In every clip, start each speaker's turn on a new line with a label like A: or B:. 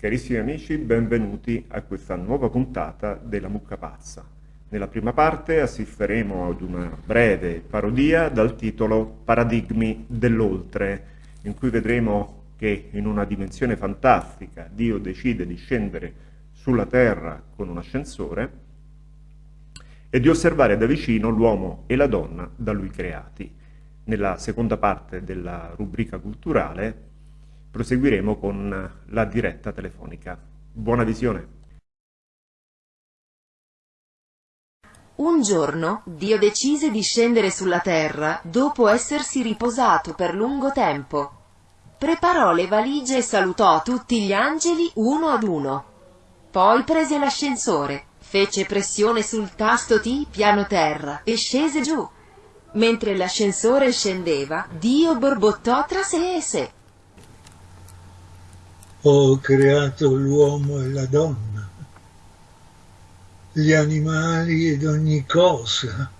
A: Carissimi amici, benvenuti a questa nuova puntata della Mucca Pazza. Nella prima parte assisteremo ad una breve parodia dal titolo Paradigmi dell'oltre, in cui vedremo che in una dimensione fantastica Dio decide di scendere sulla Terra con un ascensore e di osservare da vicino l'uomo e la donna da lui creati. Nella seconda parte della rubrica culturale proseguiremo con la diretta telefonica. Buona visione!
B: Un giorno Dio decise di scendere sulla terra dopo essersi riposato per lungo tempo. Preparò le valigie e salutò tutti gli angeli uno ad uno. Poi prese l'ascensore, fece pressione sul tasto T piano terra e scese giù. Mentre l'ascensore scendeva, Dio borbottò tra sé e sé.
C: Ho creato l'uomo e la donna, gli animali ed ogni cosa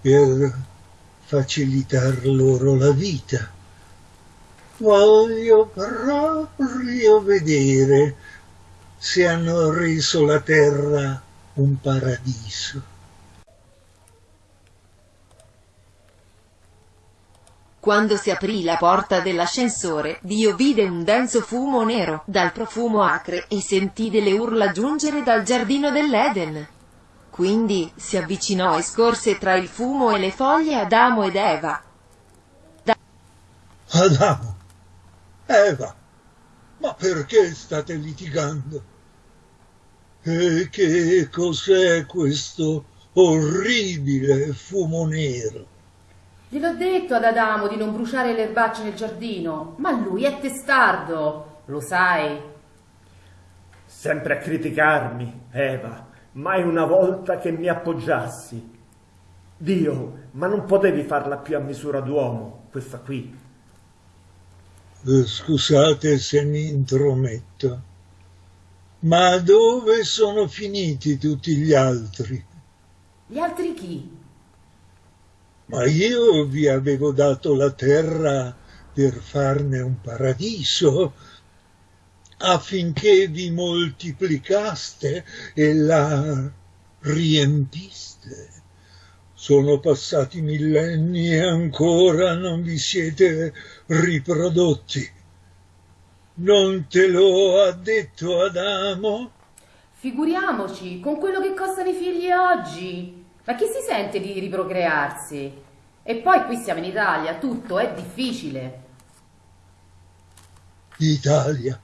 C: per facilitar loro la vita. Voglio proprio vedere se hanno reso la terra un paradiso.
B: Quando si aprì la porta dell'ascensore, Dio vide un denso fumo nero, dal profumo acre, e sentì delle urla giungere dal giardino dell'Eden. Quindi si avvicinò e scorse tra il fumo e le foglie Adamo ed Eva.
C: Da Adamo, Eva, ma perché state litigando? E che cos'è questo orribile fumo nero?
D: Gliel'ho detto ad Adamo di non bruciare le erbacce nel giardino, ma lui è testardo, lo sai.
E: Sempre a criticarmi, Eva, mai una volta che mi appoggiassi. Dio, ma non potevi farla più a misura d'uomo, questa qui.
C: Eh, scusate se mi intrometto, ma dove sono finiti tutti gli altri?
D: Gli altri chi?
C: Ma io vi avevo dato la terra per farne un paradiso, affinché vi moltiplicaste e la riempiste. Sono passati millenni e ancora non vi siete riprodotti. Non te lo ha detto Adamo?
D: Figuriamoci, con quello che costano i figli oggi. Ma chi si sente di riprocrearsi? E poi qui siamo in Italia, tutto è difficile.
C: Italia?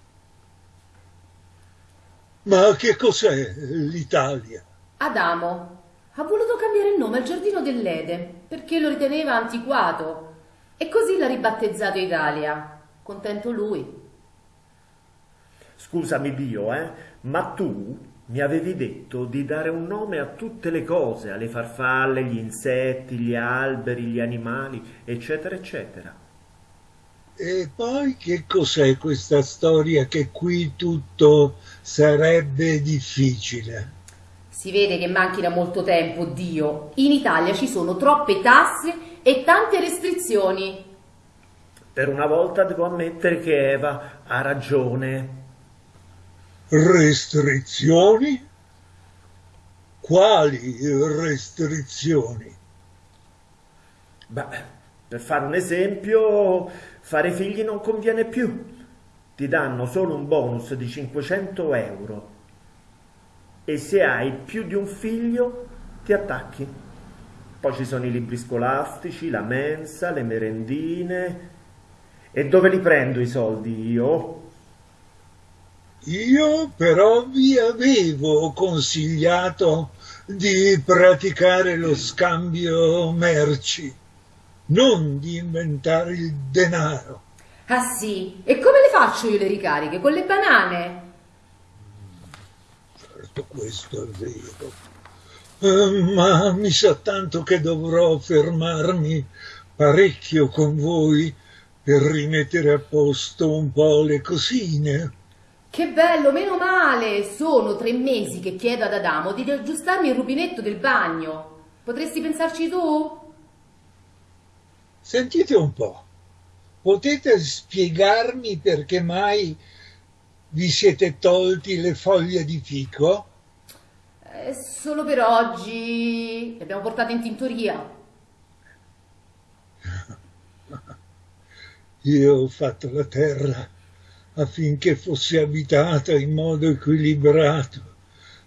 C: Ma che cos'è l'Italia?
D: Adamo ha voluto cambiare il nome al giardino dell'Eden perché lo riteneva antiquato e così l'ha ribattezzato Italia. Contento lui.
E: Scusami Dio, eh, ma tu mi avevi detto di dare un nome a tutte le cose, alle farfalle, gli insetti, gli alberi, gli animali, eccetera, eccetera.
C: E poi che cos'è questa storia che qui tutto sarebbe difficile?
D: Si vede che manchi da molto tempo, Dio. In Italia ci sono troppe tasse e tante restrizioni.
E: Per una volta devo ammettere che Eva ha ragione.
C: Restrizioni? Quali restrizioni?
E: Beh, per fare un esempio, fare figli non conviene più. Ti danno solo un bonus di 500 euro e se hai più di un figlio ti attacchi. Poi ci sono i libri scolastici, la mensa, le merendine. E dove li prendo i soldi io?
C: Io però vi avevo consigliato di praticare lo scambio merci, non di inventare il denaro.
D: Ah sì? E come le faccio io le ricariche? Con le banane?
C: Certo, questo è vero. Uh, ma mi sa tanto che dovrò fermarmi parecchio con voi per rimettere a posto un po' le cosine.
D: Che bello, meno male! Sono tre mesi che chiedo ad Adamo di aggiustarmi il rubinetto del bagno. Potresti pensarci tu?
C: Sentite un po', potete spiegarmi perché mai Vi siete tolti le foglie di fico?
D: Eh, solo per oggi. Le abbiamo portate in tintoria.
C: Io ho fatto la terra affinché fosse abitata in modo equilibrato.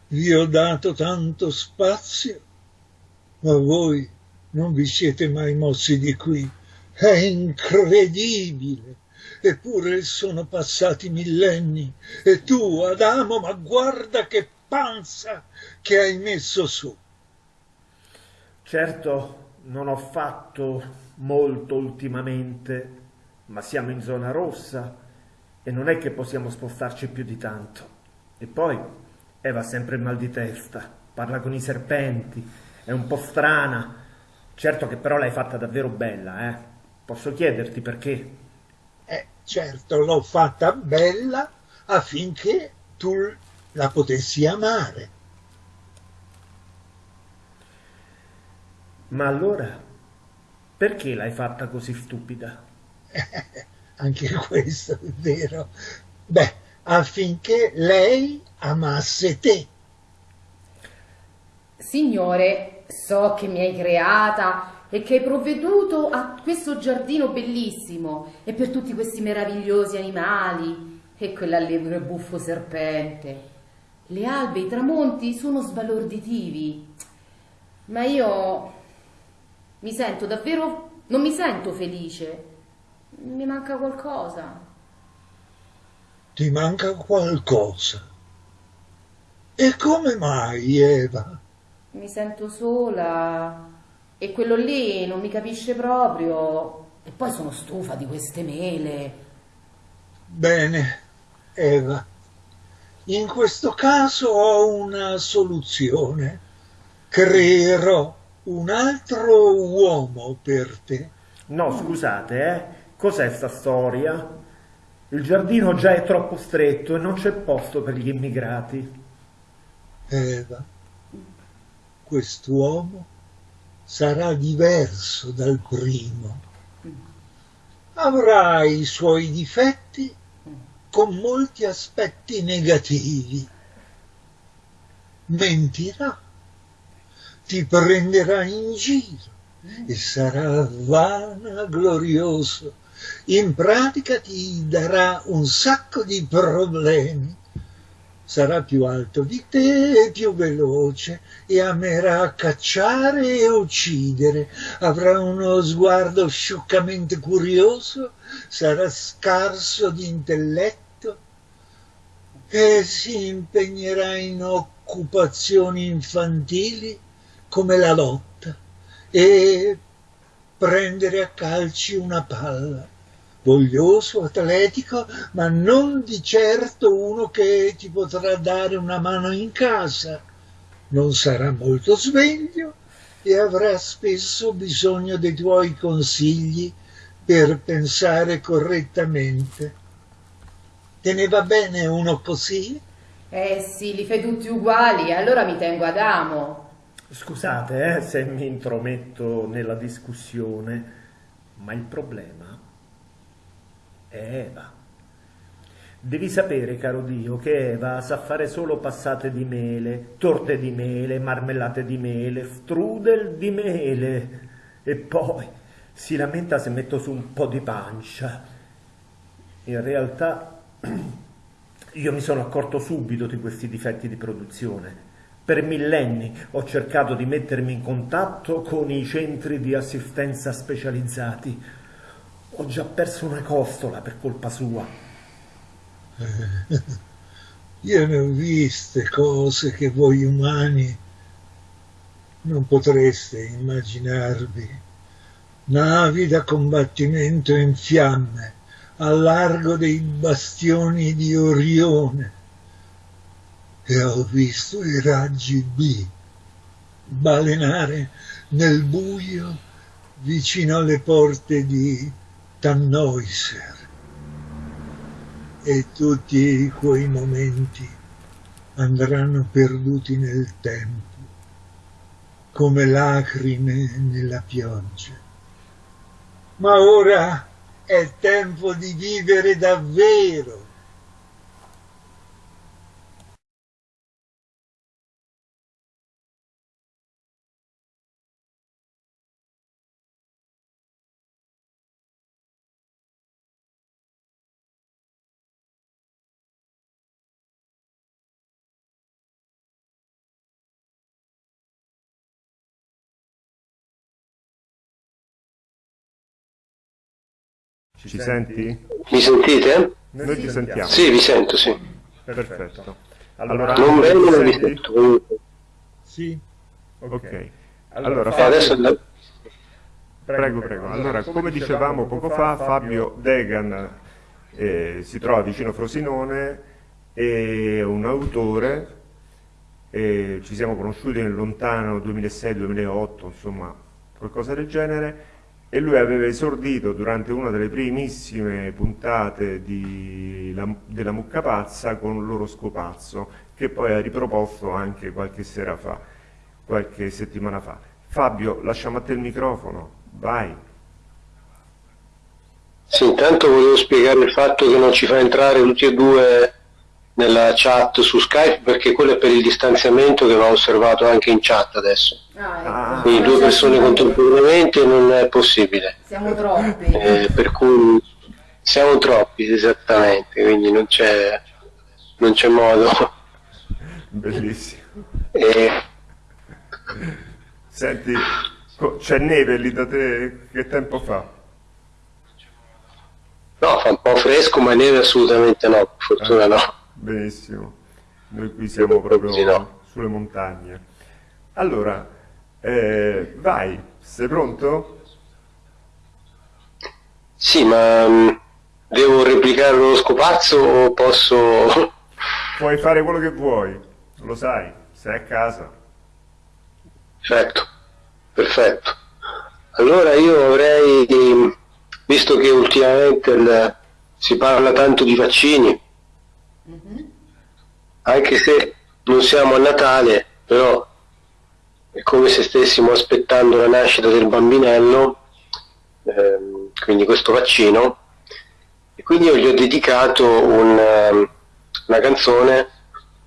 C: Vi ho dato tanto spazio, ma voi non vi siete mai mossi di qui. È incredibile. Eppure sono passati millenni e tu, Adamo, ma guarda che panza che hai messo su.
A: Certo, non ho fatto molto ultimamente, ma siamo in zona rossa e non è che possiamo spostarci più di tanto. E poi Eva ha sempre il mal di testa, parla con i serpenti, è un po' strana. Certo che però l'hai fatta davvero bella, eh? Posso chiederti perché?
C: Eh, certo, l'ho fatta bella affinché tu la potessi amare.
A: Ma allora, perché l'hai fatta così stupida?
C: Anche questo è vero. Beh, affinché lei amasse te.
D: Signore, so che mi hai creata e che hai provveduto a questo giardino bellissimo e per tutti questi meravigliosi animali e quell'allegro e buffo serpente. Le albe e i tramonti sono sbalorditivi, ma io mi sento davvero, non mi sento felice. Mi manca qualcosa.
C: Ti manca qualcosa. E come mai, Eva?
D: Mi sento sola e quello lì non mi capisce proprio. E poi sono stufa di queste mele.
C: Bene, Eva. In questo caso ho una soluzione. Creerò un altro uomo per te.
A: No, scusate, eh? Cos'è sta storia? Il giardino già è troppo stretto e non c'è posto per gli immigrati.
C: Eva, quest'uomo sarà diverso dal primo. Avrà i suoi difetti con molti aspetti negativi. Mentirà ti prenderà in giro e sarà vanaglorioso. In pratica ti darà un sacco di problemi. Sarà più alto di te e più veloce e amerà cacciare e uccidere. Avrà uno sguardo scioccamente curioso, sarà scarso di intelletto e si impegnerà in occupazioni infantili come la lotta e prendere a calci una palla. Voglioso, atletico, ma non di certo uno che ti potrà dare una mano in casa. Non sarà molto sveglio e avrà spesso bisogno dei tuoi consigli per pensare correttamente. Te ne va bene uno così?
D: Eh sì, li fai tutti uguali, allora mi tengo ad amo.
A: Scusate eh, se mi intrometto nella discussione, ma il problema è Eva. Devi sapere, caro Dio, che Eva sa fare solo passate di mele, torte di mele, marmellate di mele, strudel di mele e poi si lamenta se metto su un po' di pancia. In realtà io mi sono accorto subito di questi difetti di produzione per millenni ho cercato di mettermi in contatto con i centri di assistenza specializzati. Ho già perso una costola per colpa sua.
C: Io ne ho viste cose che voi umani non potreste immaginarvi. Navi da combattimento in fiamme, al largo dei bastioni di Orione, e ho visto i raggi B balenare nel buio vicino alle porte di Tannhäuser e tutti quei momenti andranno perduti nel tempo come lacrime nella pioggia. Ma ora è tempo di vivere davvero
A: Ci senti?
F: Mi sentite?
A: Noi ti sentiamo.
F: Sì, vi sento, sì.
A: Perfetto. Allora,
F: Non bene,
A: mi
F: ma vi sento.
C: Sì,
A: Ok. Allora,
F: Eh,
A: Fabio-
F: adesso la-
A: Prego, prego. Allora, come dicevamo poco fa, Fabio Degan eh, si trova vicino Frosinone, è un autore, eh, ci siamo conosciuti nel lontano 2006-2008, insomma, qualcosa del genere, e lui aveva esordito durante una delle primissime puntate La- della Mucca Pazza con l'oroscopazzo, che poi ha riproposto anche qualche sera fa, qualche settimana fa. Fabio, lasciamo a te il microfono, vai.
F: Sì, intanto volevo spiegare il fatto che non ci fa entrare tutti e due nella chat su Skype perché quello è per il distanziamento che va osservato anche in chat adesso.
D: Ah, ecco.
A: Ah.
F: Quindi due persone contemporaneamente non è possibile.
D: Siamo troppi.
F: Eh, per cui siamo troppi esattamente, quindi non c'è, non c'è modo.
A: Bellissimo.
F: E,
A: Senti, c'è neve lì da te? Che tempo fa?
F: no, fa un po' fresco, ma neve assolutamente no, per fortuna no.
A: Benissimo. Noi qui siamo proprio
F: Sì, no.
A: sulle montagne. Allora, eh, vai, sei pronto?
F: Sì, ma mh, devo replicare lo scopazzo o posso...
A: Puoi fare quello che vuoi, lo sai, sei a casa.
F: Perfetto, perfetto. Allora io avrei, visto che ultimamente il- si parla tanto di vaccini, anche se non siamo a Natale, però è come se stessimo aspettando la nascita del bambinello, ehm, quindi questo vaccino, e quindi io gli ho dedicato un, ehm, una canzone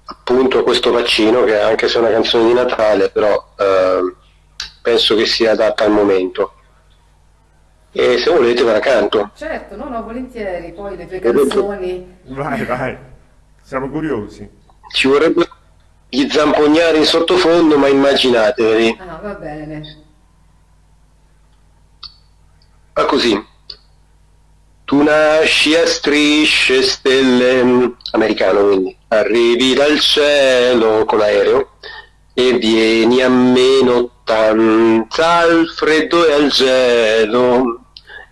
F: appunto a questo vaccino, che anche se è una canzone di Natale, però ehm, penso che sia adatta al momento. E se volete ve la canto.
D: Certo, no, no, volentieri. Poi le tue canzoni.
A: Vai, vai, siamo curiosi.
F: Ci vorrebbe gli zampognari in sottofondo, ma immaginateveli.
D: Ah, va bene.
F: Va così. Tu nasci a strisce stelle, americano quindi, arrivi dal cielo con l'aereo e vieni a meno 80 al freddo e al gelo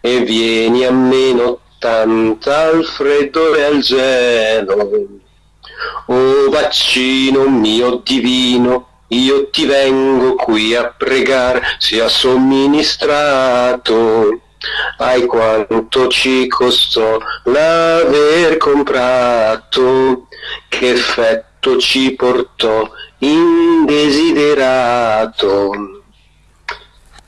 F: e vieni a meno 80 al freddo e al gelo. O vaccino mio divino, io ti vengo qui a pregare, sia somministrato. Ai quanto ci costò l'aver comprato, che effetto ci portò indesiderato.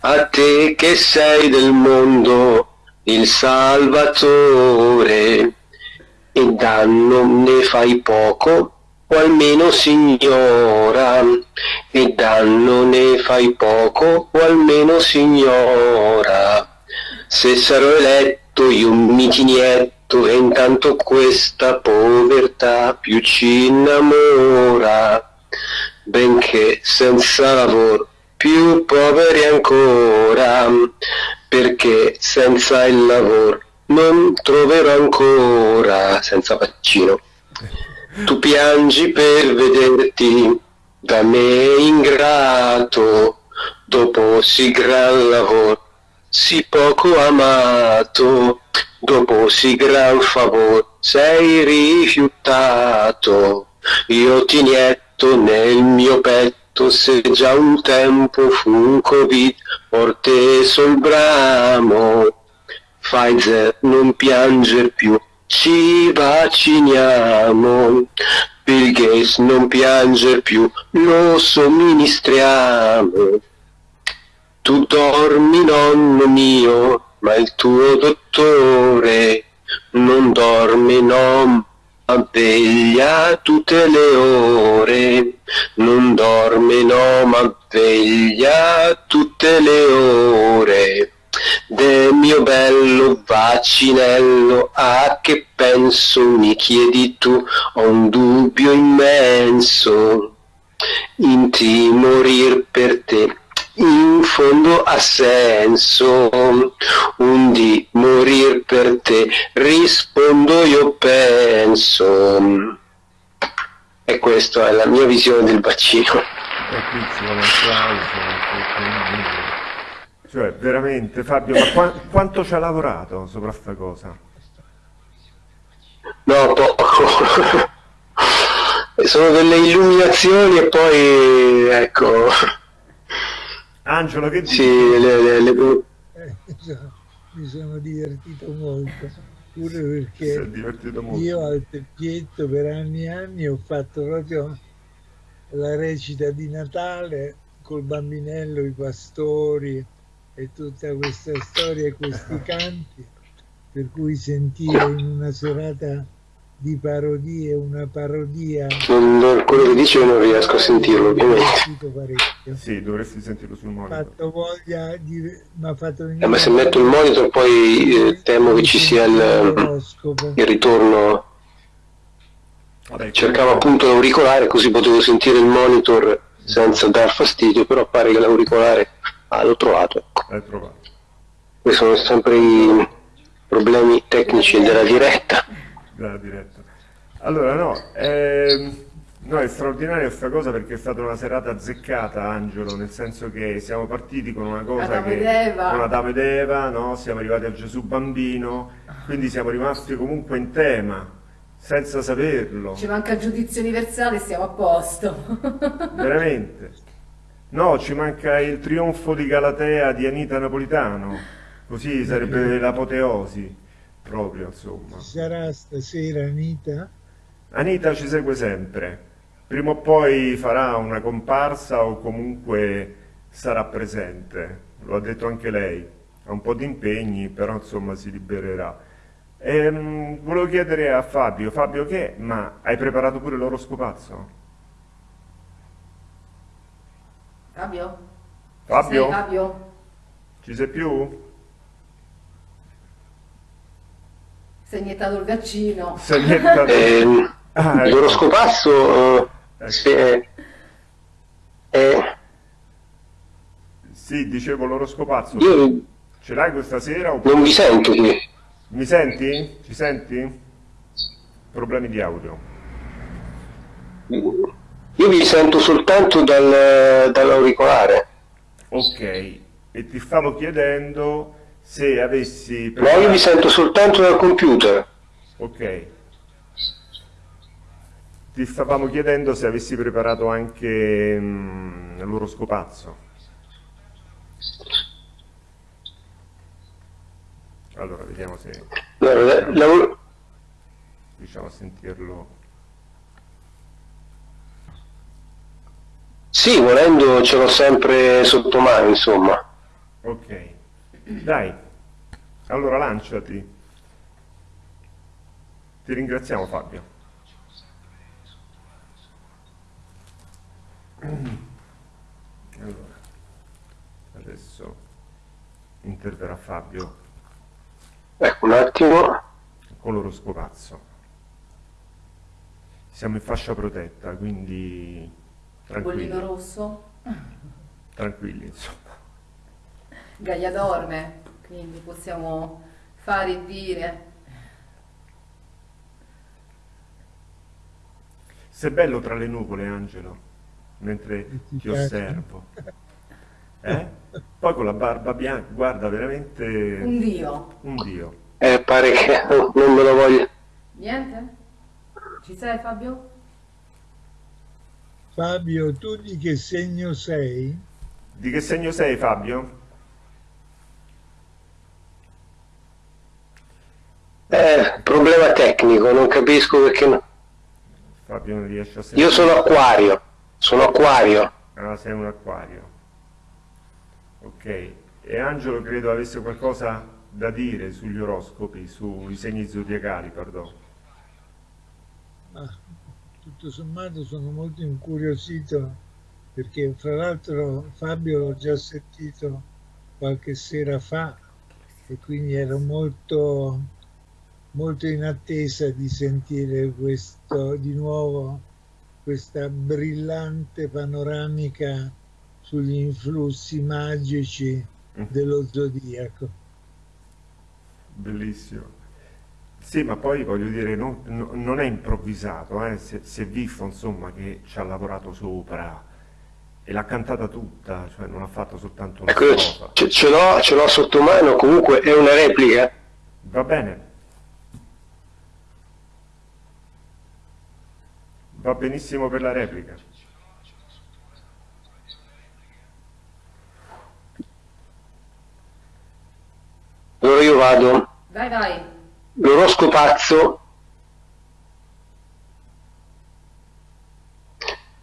F: A te che sei del mondo il salvatore, e danno ne fai poco, o almeno signora, e danno ne fai poco, o almeno signora. Se sarò eletto io mi tinietto e intanto questa povertà più ci innamora, benché senza lavoro più poveri ancora, perché senza il lavoro non troverò ancora, senza vaccino. Tu piangi per vederti da me ingrato, dopo sì gran lavoro, sì poco amato, dopo sì gran favore, sei rifiutato. Io ti nietto nel mio petto, se già un tempo fu un covid, forte sul bramo. Pfizer non pianger più, ci vacciniamo. Bill Gates non pianger più, lo somministriamo. Tu dormi nonno mio, ma il tuo dottore non dorme no, veglia tutte le ore. Non dorme no, ma veglia tutte le ore. De mio bello vaccinello, a che penso mi chiedi tu, ho un dubbio immenso, in ti morir per te, in fondo ha senso. Un di morir per te rispondo io penso. E questa è la mia visione del vaccino
A: cioè veramente Fabio ma qua, quanto ci ha lavorato sopra sta cosa?
F: no poco sono delle illuminazioni e poi ecco
A: Angelo che dici?
F: Sì, le, le, le...
C: Eh, mi sono divertito molto, pure perché molto. io al Teppietto per anni e anni ho fatto proprio la recita di Natale col bambinello, i pastori e tutta questa storia e questi canti, per cui sentire in una serata di parodie, una parodia.
F: Non, quello che dice non riesco a sentirlo, ovviamente.
A: Sì, dovresti sentirlo sul monitor.
C: Fatto voglia di,
F: ma, fatto eh, ma se metto il monitor poi eh, temo che ci sia il, il ritorno. Vabbè, Cercavo appunto l'auricolare così potevo sentire il monitor senza dar fastidio, però pare che l'auricolare ah, l'ho trovato.
A: L'hai trovato.
F: Questi sono sempre i problemi tecnici della diretta
A: dalla diretta. Allora, no, ehm, no, è straordinaria questa cosa perché è stata una serata azzeccata, Angelo, nel senso che siamo partiti con una cosa
D: Adamo
A: che...
D: Con
A: Adamo ed Eva, no? Siamo arrivati a Gesù Bambino, quindi siamo rimasti comunque in tema, senza saperlo.
D: Ci manca il giudizio universale e siamo a posto.
A: Veramente. No, ci manca il trionfo di Galatea di Anita Napolitano, così sarebbe l'apoteosi proprio insomma.
C: Ci sarà stasera Anita?
A: Anita ci segue sempre, prima o poi farà una comparsa o comunque sarà presente, lo ha detto anche lei, ha un po' di impegni però insomma si libererà. Ehm, volevo chiedere a Fabio, Fabio che, ma hai preparato pure l'oroscopazzo?
D: Fabio?
A: Fabio?
D: Sei, Fabio?
A: Ci sei più?
D: È iniettato il vaccino.
F: È iniettato... eh, ah, ecco. L'oroscopazzo eh, sì, è, è...
A: sì, dicevo l'oroscopazzo.
F: Io...
A: Ce l'hai questa sera?
F: Oppure... Non mi sento qui.
A: Mi senti? Ci senti? Problemi di audio.
F: Io mi sento soltanto dal, dall'auricolare.
A: Ok, e ti stavo chiedendo se avessi...
F: Ma io mi sento soltanto dal computer.
A: Ok. Ti stavamo chiedendo se avessi preparato anche mm, l'oroscopazzo. Allora, vediamo se...
F: La...
A: Riusciamo a sentirlo.
F: Sì, volendo ce l'ho sempre sotto mano, insomma.
A: Ok. Dai, allora lanciati. Ti ringraziamo Fabio. Allora, adesso interverrà Fabio.
F: Ecco un attimo.
A: Con l'oroscopazzo. Siamo in fascia protetta, quindi tranquilli.
D: Bollino rosso.
A: Tranquilli, insomma.
D: Gaia dorme, quindi possiamo fare e dire.
A: Sei bello tra le nuvole, Angelo, mentre ti osservo. Eh? Poi con la barba bianca, guarda, veramente...
D: Un dio.
A: Un dio.
F: Eh, pare che non me lo voglio.
D: Niente? Ci sei, Fabio?
C: Fabio, tu di che segno sei?
A: Di che segno sei, Fabio?
F: Eh, problema tecnico, non capisco perché no.
A: Fabio non riesce a sentire.
F: Io sono acquario, sono acquario.
A: Ah, sei un acquario. Ok. E Angelo credo avesse qualcosa da dire sugli oroscopi, sui segni zodiacali, perdono.
C: Ah, tutto sommato sono molto incuriosito perché fra l'altro Fabio l'ho già sentito qualche sera fa e quindi ero molto molto in attesa di sentire questo, di nuovo questa brillante panoramica sugli influssi magici mm. dello zodiaco.
A: Bellissimo. Sì, ma poi voglio dire, non, non è improvvisato, eh? si, si, è visto insomma che ci ha lavorato sopra e l'ha cantata tutta, cioè non ha fatto soltanto una ecco,
F: cosa. Ce, ce l'ho sotto mano, comunque è una replica.
A: Va bene. Va benissimo per la replica.
F: Allora io vado.
D: Vai, vai
F: l'oroscopazzo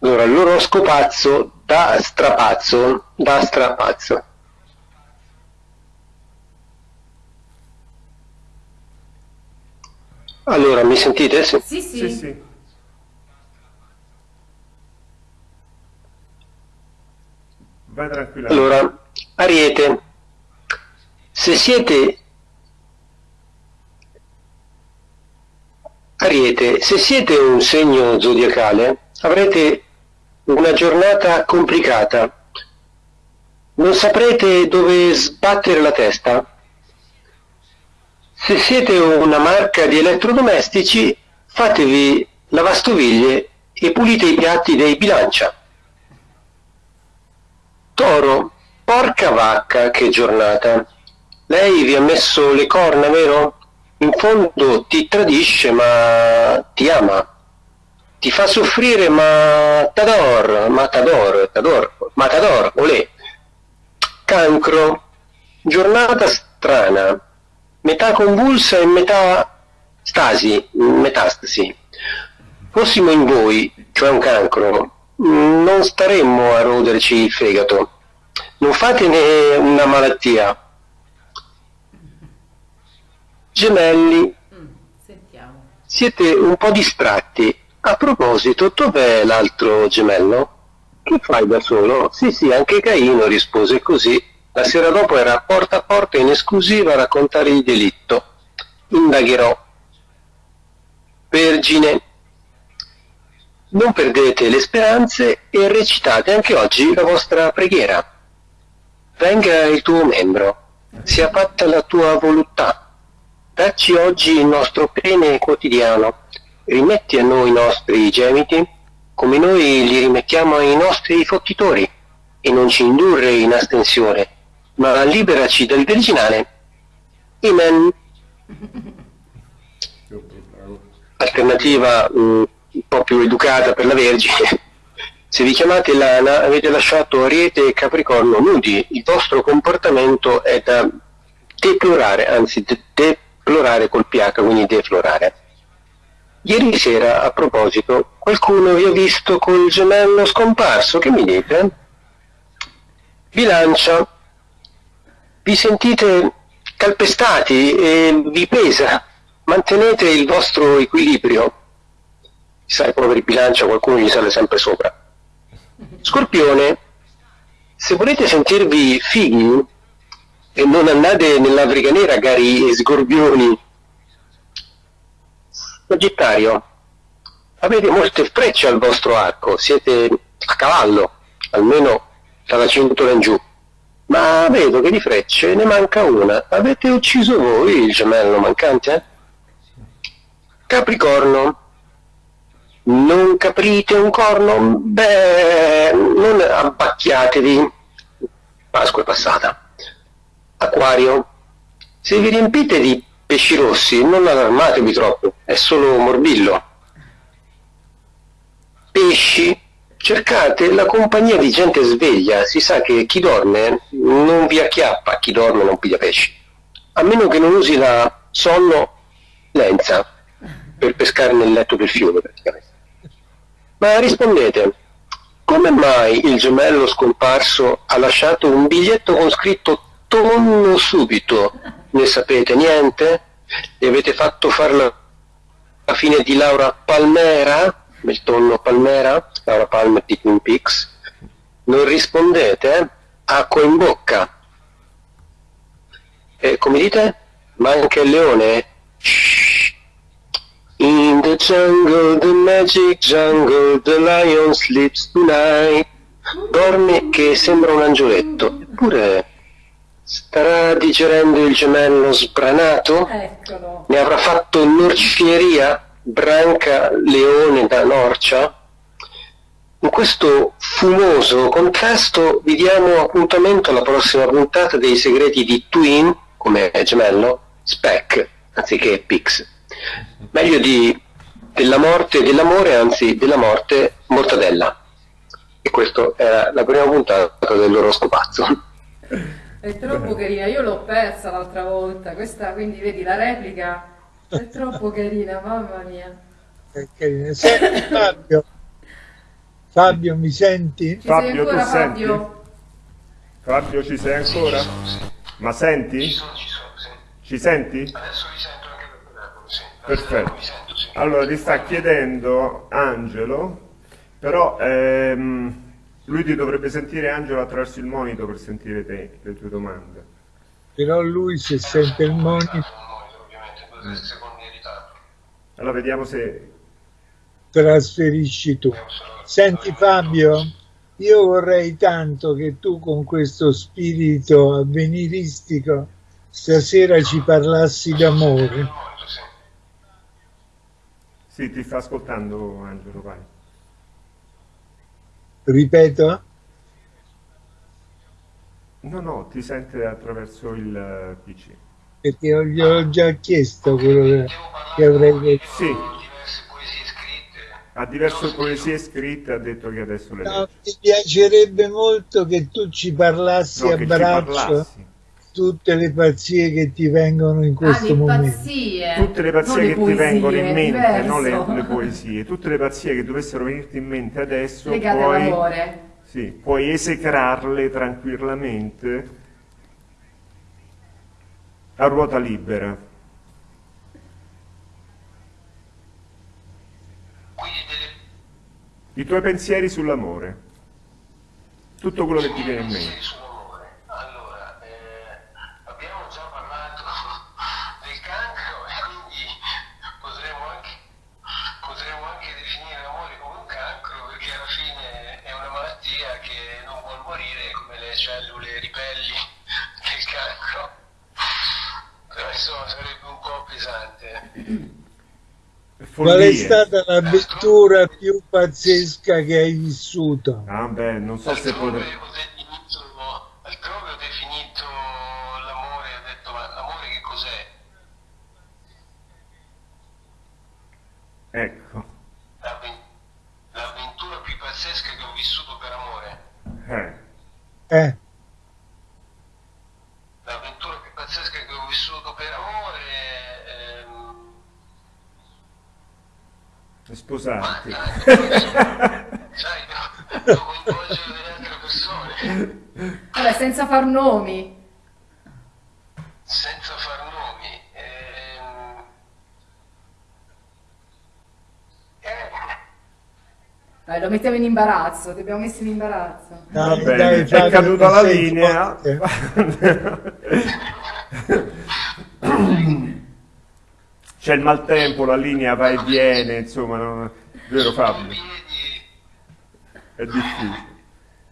F: allora l'oroscopazzo da strapazzo da strapazzo. Allora mi sentite?
D: Sì, sì, sì. sì,
A: vai tranquilla.
F: Allora Ariete se siete Ariete, se siete un segno zodiacale avrete una giornata complicata. Non saprete dove sbattere la testa. Se siete una marca di elettrodomestici, fatevi lavastoviglie e pulite i piatti dei bilancia. Toro, porca vacca, che giornata. Lei vi ha messo le corna, vero? In fondo ti tradisce ma ti ama, ti fa soffrire ma t'ador, matador, t'ador, matador, olè. Cancro, giornata strana, metà convulsa e metà stasi, metastasi. Fossimo in voi, cioè un cancro, non staremmo a roderci il fegato. Non fatene una malattia, Gemelli, mm, siete un po' distratti. A proposito, dov'è l'altro gemello? Che fai da solo? Sì, sì, anche Caino rispose così. La sera dopo era porta a porta in esclusiva a raccontare il delitto. Indagherò. Vergine, non perdete le speranze e recitate anche oggi la vostra preghiera. Venga il tuo membro, sia fatta la tua volontà Dacci oggi il nostro pene quotidiano, rimetti a noi i nostri gemiti, come noi li rimettiamo ai nostri fottitori, e non ci indurre in astensione, ma liberaci dal virginale. Amen. Alternativa mm, un po' più educata per la Vergine. Se vi chiamate Lana avete lasciato Ariete e Capricorno nudi, il vostro comportamento è da deplorare, anzi de- plurale col PH, quindi deflorare. Ieri sera, a proposito, qualcuno vi ha visto col gemello scomparso, che mi dite? Bilancia, vi sentite calpestati e vi pesa, mantenete il vostro equilibrio. Sai, poveri bilancia, qualcuno gli sale sempre sopra. Scorpione, se volete sentirvi figli, e non andate nell'Africa nera, cari sgorbioni. Sagittario, avete molte frecce al vostro arco, siete a cavallo, almeno dalla cintura in giù. Ma vedo che di frecce ne manca una. Avete ucciso voi il gemello mancante? Capricorno, non caprite un corno? Beh, non abbacchiatevi. Pasqua è passata. Acquario, se vi riempite di pesci rossi non allarmatevi troppo, è solo morbillo. Pesci, cercate la compagnia di gente sveglia, si sa che chi dorme non vi acchiappa, chi dorme non piglia pesci, a meno che non usi la sonno lenza per pescare nel letto del fiume praticamente. Ma rispondete, come mai il gemello scomparso ha lasciato un biglietto con scritto tonno subito. Ne sapete niente? Gli avete fatto fare la, fine di Laura Palmera, il tonno Palmera, Laura Palmer di Twin Peaks? Non rispondete? Acqua in bocca. E come dite? Manca il leone? In the jungle, the magic jungle, the lion sleeps tonight. dorme che sembra un angioletto, eppure starà digerendo il gemello sbranato?
D: Eccolo.
F: Ne avrà fatto norcieria? Branca leone da Norcia? In questo fumoso contesto vi diamo appuntamento alla prossima puntata dei segreti di Twin, come gemello, Spec, anziché Pix. Meglio di della morte e dell'amore, anzi della morte, mortadella. E questa era la prima puntata dell'oroscopazzo.
D: È troppo carina, io l'ho persa l'altra volta, questa quindi vedi la replica è troppo carina, mamma mia.
C: È carina. Senti, Fabio, Fabio mi senti?
D: Ci
A: Fabio,
D: sei ancora
A: tu senti?
D: Fabio?
A: Fabio, ci sei ancora? Ma senti? Ci senti?
F: Adesso vi sento anche per telefono, sì.
A: Perfetto. Allora, ti sta chiedendo Angelo, però ehm, lui ti dovrebbe sentire Angelo attraverso il monitor per sentire te, le tue domande.
C: Però lui se sente il
F: in ritardo.
A: Allora, vediamo se...
C: trasferisci tu. Senti Fabio, io vorrei tanto che tu con questo spirito avveniristico stasera ci parlassi d'amore.
A: Sì, ti sta ascoltando Angelo, vai.
C: Ripeto?
A: No, no, ti sente attraverso il eh, PC.
C: Perché gli ho già chiesto quello che, avrei detto.
A: Sì. Ha diverse poesie scritte, ha detto che adesso le
C: No,
A: legge.
C: mi piacerebbe molto che tu ci parlassi
A: No,
C: a braccio
A: parlassi.
C: Tutte le pazzie che ti vengono in
D: Ah,
C: questo
D: le
C: momento.
D: pazzie.
A: Tutte le
D: non
A: pazzie
D: le
A: che ti
D: poesie,
A: vengono in mente,
D: diverso.
A: non le, le poesie, tutte le pazzie che dovessero venirti in mente adesso,
D: Legate
A: puoi, sì, puoi esecrarle tranquillamente a ruota libera. I tuoi pensieri sull'amore, tutto quello che ti viene in mente.
C: Qual è stata l'avventura più pazzesca che hai vissuto?
A: Ah beh, non so se potrei...
F: ho definito, altrove ho definito l'amore, ho detto ma l'amore che cos'è?
A: Ecco,
F: L'avven- L'avventura più pazzesca che ho vissuto per amore.
A: eh,
C: Eh,
F: L'avventura più pazzesca che ho vissuto per amore. ehm,
A: sposarti.
F: Sai, devo, devo coinvolgere delle altre persone.
D: Vabbè, senza far nomi.
F: Senza far nomi. ehm, eh,
D: Dai, lo mettiamo in imbarazzo, ti abbiamo messo in imbarazzo.
A: Va
C: dai,
A: bene,
C: dai,
A: è caduta la linea. C'è il maltempo, la linea va e viene, insomma, non- vero Fabio? È difficile.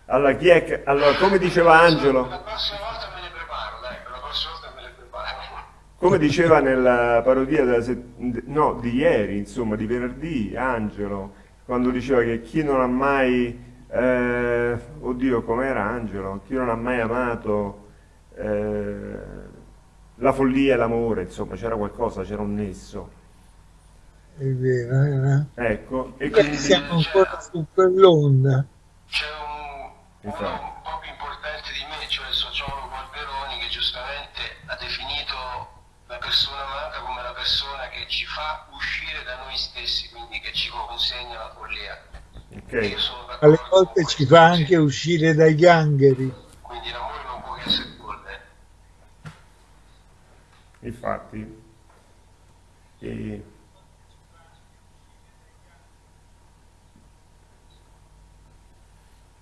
A: Allora, chi è che... allora, come diceva Angelo,
F: La prossima volta me ne preparo, dai, la prossima volta me ne preparo.
A: come diceva nella parodia della set- no, di ieri, insomma, di venerdì, Angelo, quando diceva che chi non ha mai, eh, oddio, com'era Angelo? Chi non ha mai amato eh, la follia e l'amore, insomma, c'era qualcosa, c'era un nesso.
C: È vero, eh?
A: Ecco, e quindi...
C: siamo ancora su quell'onda.
F: C'è un, uno
A: Esatto.
F: un po' più importante di me, cioè il sociologo Alberoni, che giustamente ha definito la persona amata come la persona che ci fa uscire da noi stessi, quindi che ci consegna la follia.
A: Ok,
F: io sono d'accordo
C: Alle volte ci fa anche uscire dai gangheri.
F: Quindi l'amore non può che essere folle.
A: infatti. E...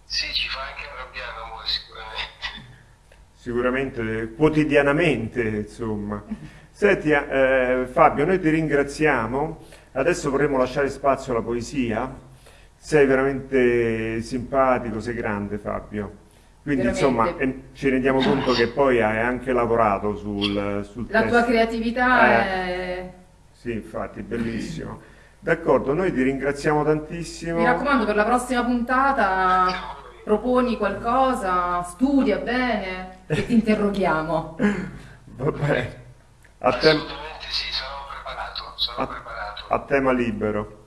F: Sì, ci fa anche arrabbiare l'amore sicuramente.
A: Sicuramente quotidianamente, insomma. Senti, eh, Fabio, noi ti ringraziamo. Adesso vorremmo lasciare spazio alla poesia. sei veramente simpatico, sei grande Fabio. Quindi
D: Veramente.
A: insomma ci rendiamo conto che poi hai anche lavorato sul, sul
D: La tua
A: testo.
D: creatività
A: Eh.
D: è...
A: Sì, infatti, bellissimo. D'accordo, noi ti ringraziamo tantissimo.
D: Mi raccomando, per la prossima puntata proponi qualcosa, studia bene e ti interroghiamo.
A: Vabbè, a, te-
G: Assolutamente sì, sono preparato, sono
A: a-
G: preparato.
A: a tema libero.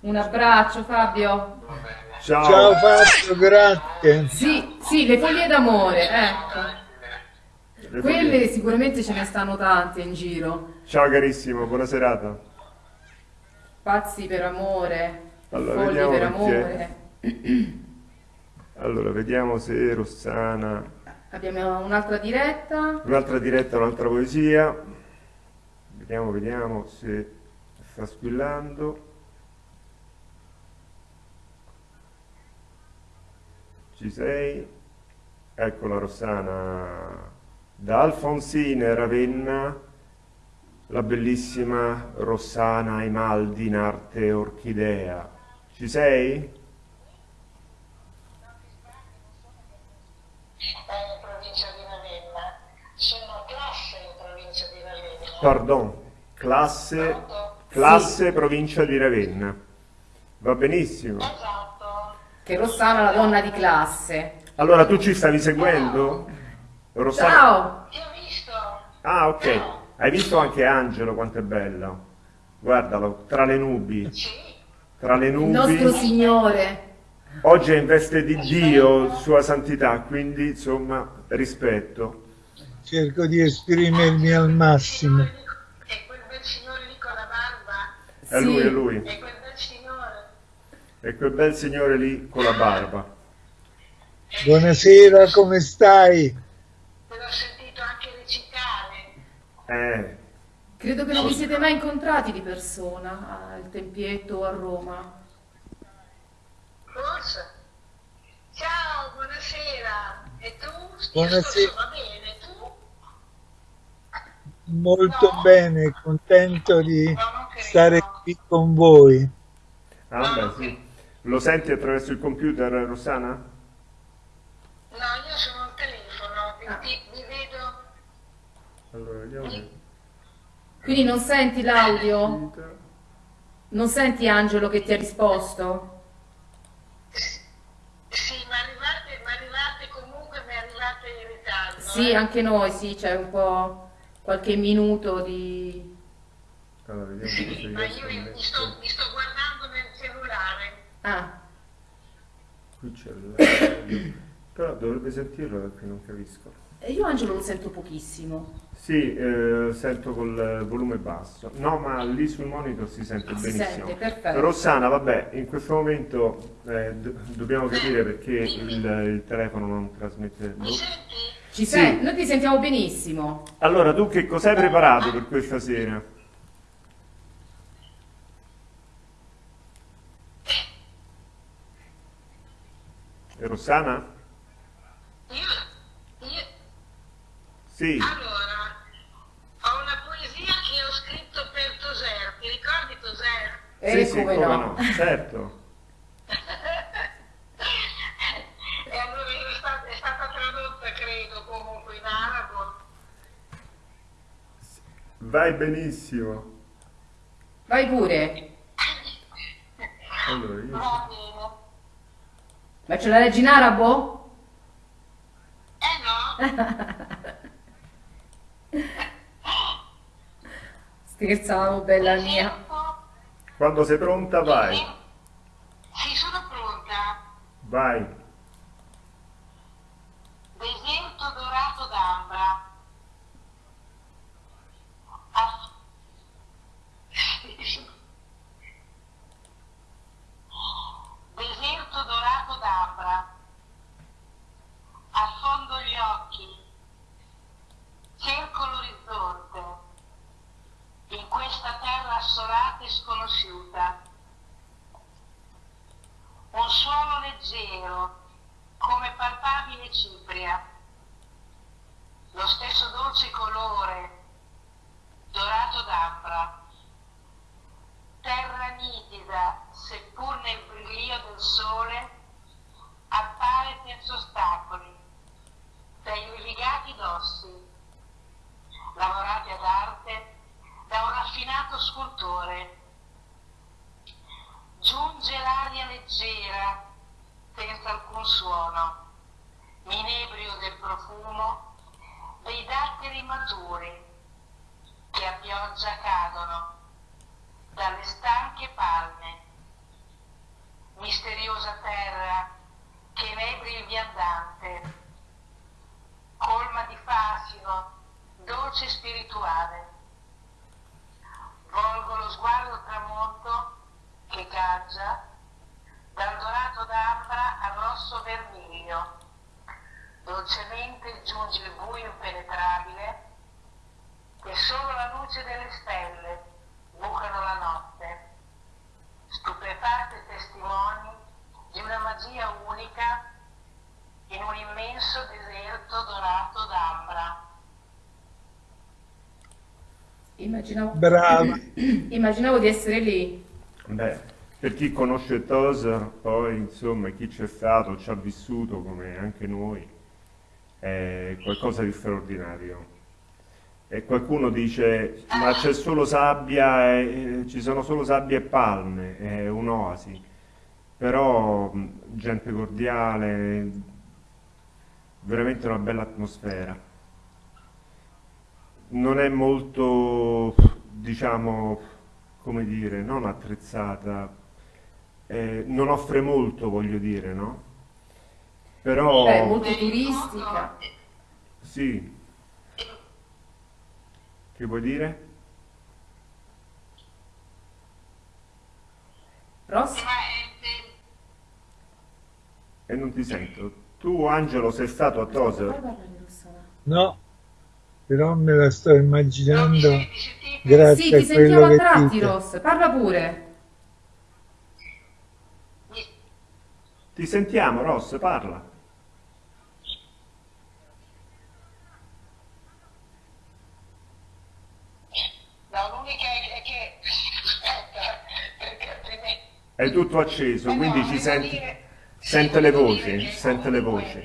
D: Un abbraccio Fabio.
G: Va bene.
A: Ciao.
C: Ciao Fabio, grazie.
D: Sì, sì, le foglie d'amore, ecco.
A: Le
D: Quelle
A: foglie.
D: sicuramente ce ne stanno tante in giro.
A: Ciao carissimo, buona serata.
D: Pazzi per amore,
A: Allora,
D: fogli per amore.
A: Allora, vediamo se Rossana...
D: Abbiamo un'altra diretta.
A: Un'altra diretta, un'altra poesia. Vediamo, vediamo se sta squillando. Ci sei? Eccola Rossana. Da Alfonsine Ravenna, la bellissima Rossana Imaldi in arte orchidea. Ci sei?
H: in provincia di Ravenna. Sono classe in provincia di Ravenna.
A: Pardon, classe, classe provincia di Ravenna. Va benissimo.
H: Esatto.
D: Che Rossana è la donna di classe.
A: Allora tu ci stavi seguendo? Rossana?
D: Ciao!
H: Ti ho visto.
A: Ah, ok. Hai visto anche Angelo quanto è bello? Guardalo, tra le nubi,
H: Sì.
A: tra le
D: Il
A: nubi.
D: nostro Signore.
A: Oggi è in veste di Dio, Sua Santità, quindi insomma rispetto.
C: Cerco di esprimermi al massimo.
H: E quel bel signore lì con la barba.
A: È lui, è lui.
H: E quel bel signore.
A: E quel bel signore lì con la barba.
C: Buonasera, come stai?
H: Te l'ho sentito anche recitare.
A: Eh,
D: Credo che non vi siete mai incontrati di persona al Tempietto o a Roma.
H: Forse. Ciao, buonasera. E tu? Io
C: Buonasera.
H: sto- Va bene?
C: Molto bene, contento di
H: No,
C: stare qui con voi.
A: ah, beh, sì. Lo senti attraverso il computer, Rossana?
H: No, io sono al telefono. Vi, vi- vi vedo.
A: Allora, vediamo.
D: Quindi non senti l'audio? Non senti Angelo che ti ha risposto?
H: Sì, ma arrivate, ma arrivate comunque, mi arrivate in ritardo.
D: Sì,
H: eh?
D: anche noi, sì, c'è un po' qualche minuto di...
A: Allora, vediamo
H: Sì,
A: se
H: ma io mi
A: mettere-
H: sto, mi sto guardando nel cellulare.
D: Ah,
A: Qui c'è il... Però dovrebbe sentirlo da qui, non capisco.
D: e io Angelo lo sento pochissimo.
A: Sì, eh, sento col volume basso. No, ma lì sul monitor si sente
D: Si
A: benissimo.
D: sente, perfetto.
A: Rossana, vabbè, in questo momento eh, do- dobbiamo capire perché il, il telefono non trasmette...
H: Mi senti?
D: Ci
A: Sì.
D: sei? Noi ti sentiamo benissimo.
A: Allora, tu che cosa hai preparato per questa sera? E Rossana?
H: Io, io,
A: Sì.
H: allora, ho una poesia che ho scritto per Toser. Ti ricordi Toser?
D: E
A: sì, sì,
D: come no?
A: certo. Vai benissimo.
D: Vai pure.
A: Allora, io...
D: Ma ce la leggi in arabo?
H: Eh no?
D: Scherzavo, bella mia.
A: Quando sei pronta, vai.
H: Sì, sono pronta.
A: Vai.
D: Immaginavo,
C: Brava.
D: immaginavo di essere lì.
A: Beh, per chi conosce Tosa, poi insomma chi c'è stato, ci ha vissuto come anche noi, è qualcosa di straordinario. E qualcuno dice, ma c'è solo sabbia, e, ci sono solo sabbia e palme, è un'oasi. Però mh, gente cordiale, veramente una bella atmosfera. Non è molto, diciamo, come dire, non attrezzata, eh, non offre molto, voglio dire, no? Però,
D: Beh, molto turistica.
A: sì. Che vuoi dire?
D: Ross?
H: Ma è,
A: E non ti sento. Tu, Angelo, sei stato a Tosa?
C: No, però me la sto immaginando
H: mi
C: grazie
D: Sì, ti
C: a quello
D: sentiamo a
C: che
D: tratti,
C: dite.
D: Ross. Parla pure.
A: Ti sentiamo, Ross, parla.
H: No, l'unica è che...
A: Tutto acceso,
H: Eh no,
A: quindi ci senti,
H: dire- sì,
A: sente le voci, sente le voci.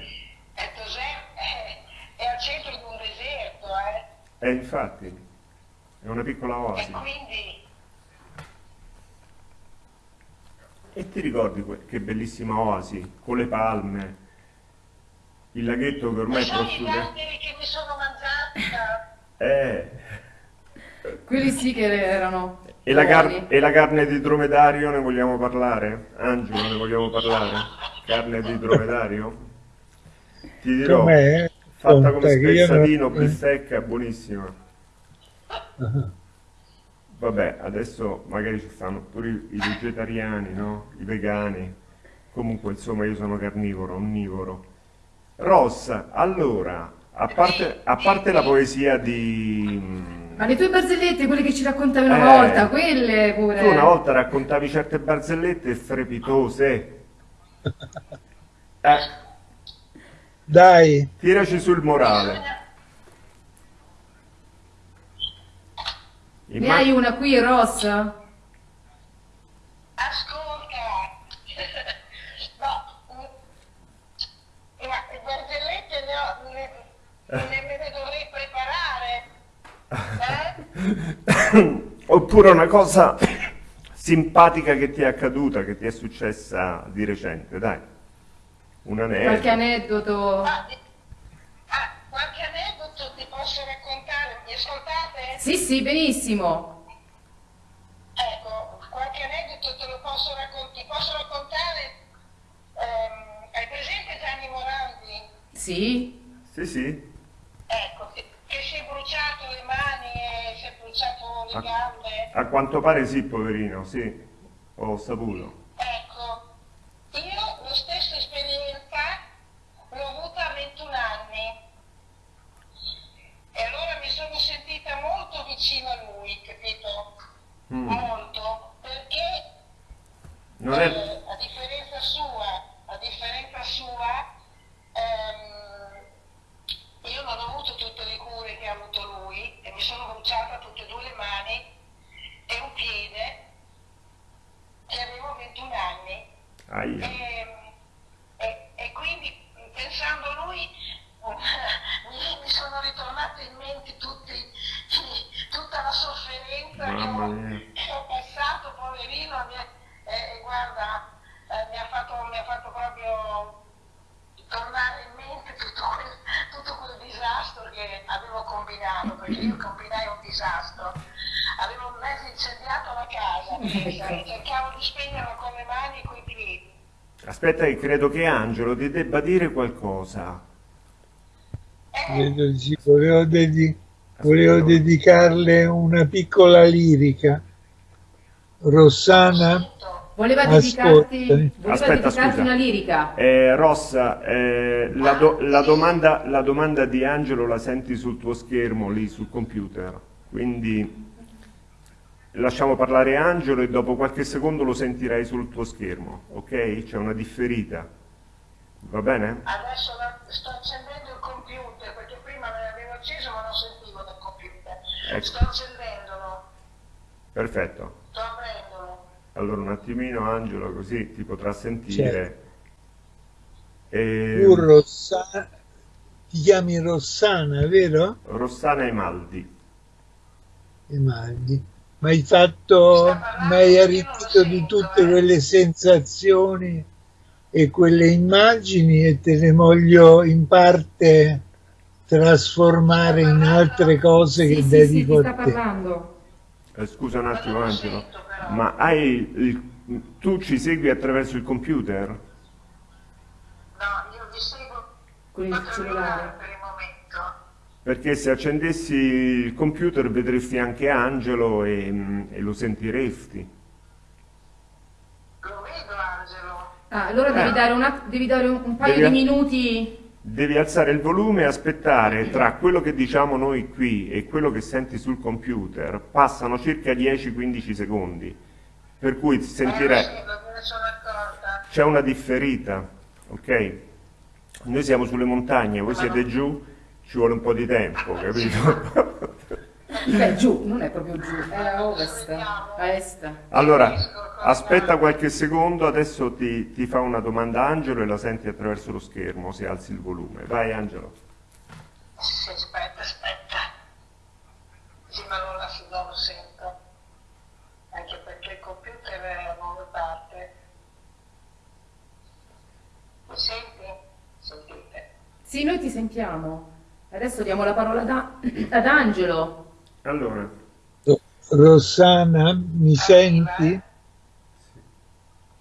H: È, Tosè, è, è al centro di un deserto, eh?
A: E infatti, è una piccola
H: E
A: oasi.
H: quindi...
A: E ti ricordi che bellissima oasi, con le palme, il laghetto che ormai è
H: Sono i
A: prosciutto.
H: datteri che mi sono mangiati da...
A: Eh,
D: Quelli sì che erano
A: e la, e la carne di dromedario ne vogliamo parlare? Angelo, ne vogliamo parlare? Carne di dromedario? Ti dirò,
C: Com'è?
A: Fatta come spezzatino,
C: non-
A: bistecca, buonissima. Vabbè, adesso magari ci stanno pure i i vegetariani, no? I vegani. Comunque, insomma, io sono carnivoro, onnivoro. Ross, allora, a parte, a parte la poesia di...
D: Ma le tue barzellette, quelle che ci raccontavi una
A: Eh.
D: volta, quelle pure.
A: Tu una volta raccontavi certe barzellette strepitose. Eh,
C: Dai,
A: tiraci sul morale.
D: Ne hai una qui, Ross?
H: Ascolta! no, ma le barzellette ne ho... Ne, ne me ne dovrei preparare. Eh?
A: Oppure una cosa simpatica che ti è accaduta, che ti è successa di recente, dai. Un
D: Qualche
A: aneddoto.
D: aneddoto?
H: Ah, ah, qualche aneddoto ti posso raccontare? Mi ascoltate?
D: Sì, sì, benissimo.
H: Ecco, qualche aneddoto te lo posso raccontare. Ti posso raccontare? ehm, hai presente Gianni Morandi?
D: Sì?
A: Sì, sì.
H: Ecco, che, che si è bruciato le mani e si è bruciato le
A: Ah.
H: gambe.
A: A quanto pare sì, poverino, sì. Ho saputo.
H: Ecco, io la stessa esperienza l'ho avuta a 21 anni e allora mi sono sentita molto vicino a lui, capito?
A: Mm.
H: Molto, perché
A: Non è...
H: eh, a differenza sua, a differenza sua, ehm, io non ho avuto tutte le cure che ha avuto lui e mi sono bruciata tutte e due le mani e un piede e avevo 21 anni.
A: Aia.
H: E, e- e quindi pensando a lui mi, mi sono ritornate in mente tutti- tutta la sofferenza che
A: Mamma
H: ho,
A: mia.
H: che ho passato, poverino, mi, ha- eh, guarda, eh, mi fatto, mi ha fatto proprio tornare in mente tutto quel, tutto quel disastro che avevo combinato, perché io combinai un disastro. Avevo mezzo incendiato la casa, pensa, e cercavo di spegnerlo con le mani e coi piedi.
A: Aspetta che credo che Angelo ti debba dire qualcosa.
C: Volevo, dedi- volevo dedicarle una piccola lirica. Rossana,
D: Voleva dedicarti, voleva
A: Aspetta,
D: dedicarti
A: scusa.
D: una lirica.
A: Eh, Rossa, eh, la, do- la domanda, la domanda di Angelo la senti sul tuo schermo, lì sul computer, quindi lasciamo parlare Angelo e dopo qualche secondo lo sentirai sul tuo schermo, ok? C'è una differita, va bene?
H: Adesso la- sto accendendo il computer, perché prima l'avevo acceso ma non sentivo dal computer.
A: Ecco.
H: Sto accendendolo,
A: Perfetto.
H: sto aprendolo.
A: Allora un attimino Angelo così ti potrà sentire.
C: Certo.
A: E-
C: tu Rossana, ti chiami Rossana, vero?
A: Rossana Emaldi.
C: Emaldi. Ma hai fatto, ma hai arricchito di tutte quelle sensazioni e quelle immagini e te le voglio in parte trasformare in altre cose
D: Sì,
C: che
D: sì, sì,
C: dedico
D: sta
C: a te.
D: parlando.
A: Eh, scusa un attimo Angelo, ma hai il- tu ci segui attraverso il computer?
H: No, io vi seguo
D: Con il cellulare.
A: Perché se accendessi il computer vedresti anche Angelo e, mm, e lo sentiresti.
H: Lo vedo Angelo.
D: Ah, allora devi
A: Eh.
D: dare, un, att- devi dare un, un paio
A: Devi-
D: di minuti.
A: Devi alzare il volume e aspettare tra quello che diciamo noi qui e quello che senti sul computer passano circa 10-15 secondi. Per cui
H: Eh, accorta.
A: c'è una differita, ok? Noi siamo sulle montagne, voi siete giù, ci vuole un po' di tempo, capito?
D: Beh, giù, non è proprio giù, è a ovest, a est.
A: Allora, aspetta qualche secondo, adesso ti, ti fa una domanda Angelo e la senti attraverso lo schermo se alzi il volume. Vai Angelo.
H: Sì, aspetta, aspetta. Sì, ma non, la, non lo sento. Anche perché il computer è non lo parte. Mi senti? Sentite.
D: Sì, noi ti sentiamo. Adesso diamo la parola ad, A- ad Angelo.
A: Allora,
C: Rossana, mi senti?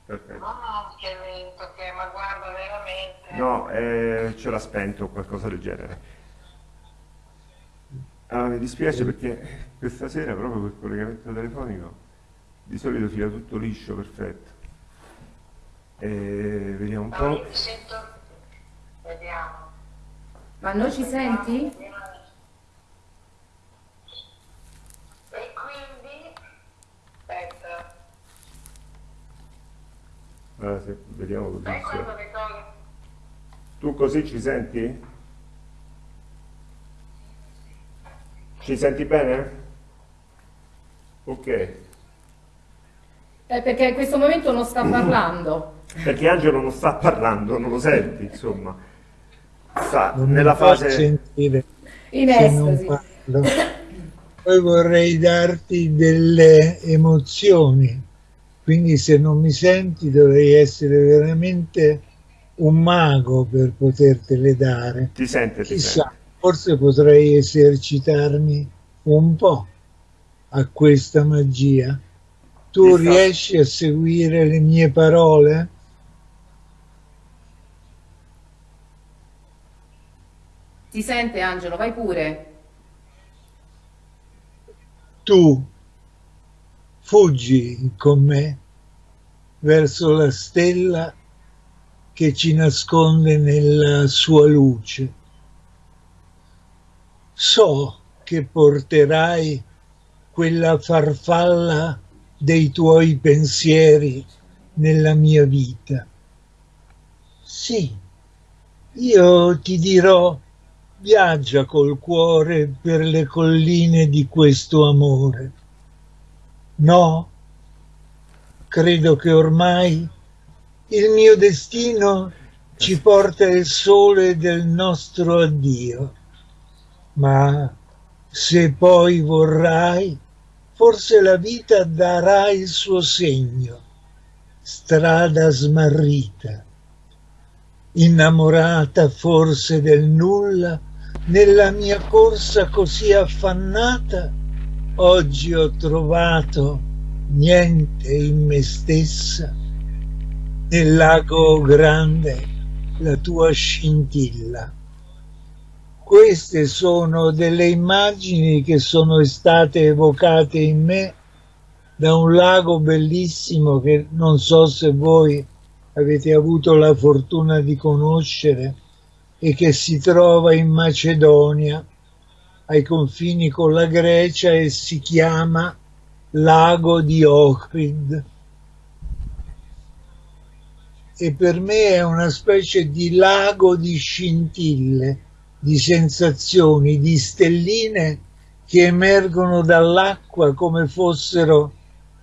A: perfetto.
H: No, no, che lento che, ma guarda veramente.
A: No, eh, ce l'ha spento o qualcosa del genere. Ah, mi dispiace perché questa sera proprio quel collegamento telefonico di solito fila tutto liscio, perfetto. E vediamo un po'.
H: io mi sento. Vediamo.
D: Ma noi ci senti?
H: E quindi. Aspetta.
A: Ah, sì, vediamo così. Se-
H: le cose.
A: Tu così ci senti? Ci senti bene? Ok.
D: Eh, perché in questo momento non sta parlando.
A: Perché Angelo non sta parlando, non lo senti, insomma. Sta
C: Non
A: nella fase...
C: sentire
D: In
C: se non
D: estasi.
C: parlo. Poi vorrei darti delle emozioni, quindi se non mi senti dovrei essere veramente un mago per potertele dare.
A: Ti sente, ti
C: Chissà,
A: sente.
C: forse potrei esercitarmi un po' a questa magia. Tu
A: Ti sta-
C: riesci a seguire le mie parole?
D: Ti sente Angelo? Vai pure.
C: Tu fuggi con me verso la stella che ci nasconde nella sua luce. So che porterai quella farfalla dei tuoi pensieri nella mia vita. Sì, io ti dirò viaggia col cuore per le colline di questo amore. No, credo che ormai il mio destino ci porta il sole del nostro addio. Ma se poi vorrai, forse la vita darà il suo segno. strada smarrita. Innamorata forse del nulla, nella mia corsa così affannata, oggi ho trovato niente in me stessa, nel lago grande la tua scintilla. Queste sono delle immagini che sono state evocate in me da un lago bellissimo che non so se voi avete avuto la fortuna di conoscere e che si trova in Macedonia ai confini con la Grecia e si chiama Lago di Ohrid. E per me è una specie di lago di scintille, di sensazioni, di stelline che emergono dall'acqua come fossero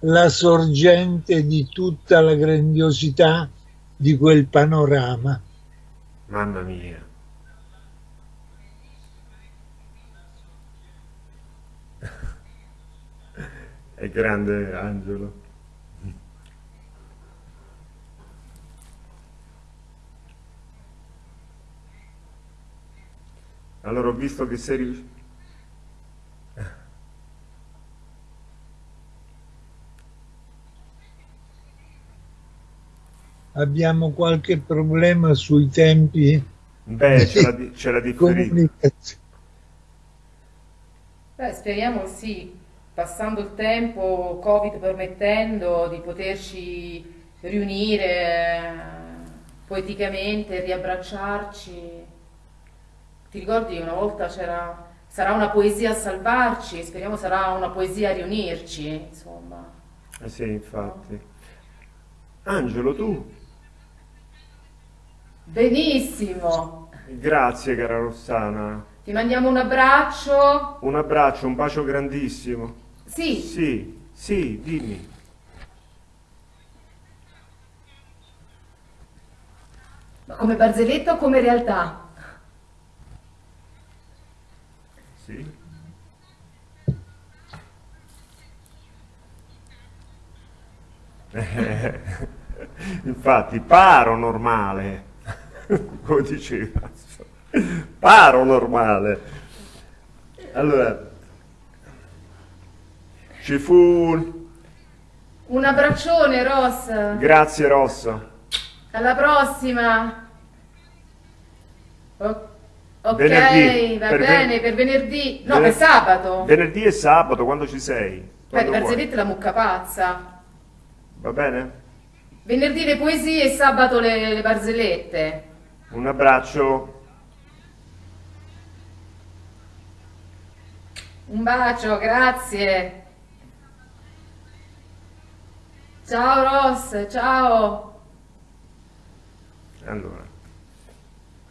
C: la sorgente di tutta la grandiosità di quel panorama.
A: Mamma mia. È grande Angelo. Allora ho visto che sei
C: Abbiamo qualche problema sui tempi
A: Beh, c'è la, c'è la differenza.
C: comunicazione.
D: Beh, speriamo sì, passando il tempo, Covid permettendo, di poterci riunire eh, poeticamente, riabbracciarci. Ti ricordi una volta c'era sarà una poesia a salvarci, speriamo sarà una poesia a riunirci, insomma.
A: Eh sì, infatti. Angelo, tu?
D: Benissimo.
A: Grazie, cara Rossana.
D: Ti mandiamo un abbraccio.
A: Un abbraccio, un bacio grandissimo.
D: Sì,
A: Sì, sì, dimmi.
D: ma come barzelletta o come realtà?
A: Sì. Infatti, paro normale, come diceva, paro normale. Allora, ci fu...
D: Un abbraccione, Ross.
A: Grazie Rosso.
D: Alla prossima. O- ok,
A: Venerdì,
D: va
A: per
D: bene,
A: ven-
D: per venerdì. No,
A: Vener-
D: per sabato.
A: Venerdì e sabato, quando ci sei?
D: Beh,
A: Quando vuoi.
D: barzellette la mucca pazza.
A: Va bene?
D: Venerdì le poesie e sabato le, le barzellette.
A: Un abbraccio.
D: Un bacio, grazie. Ciao Ross, ciao.
A: Allora,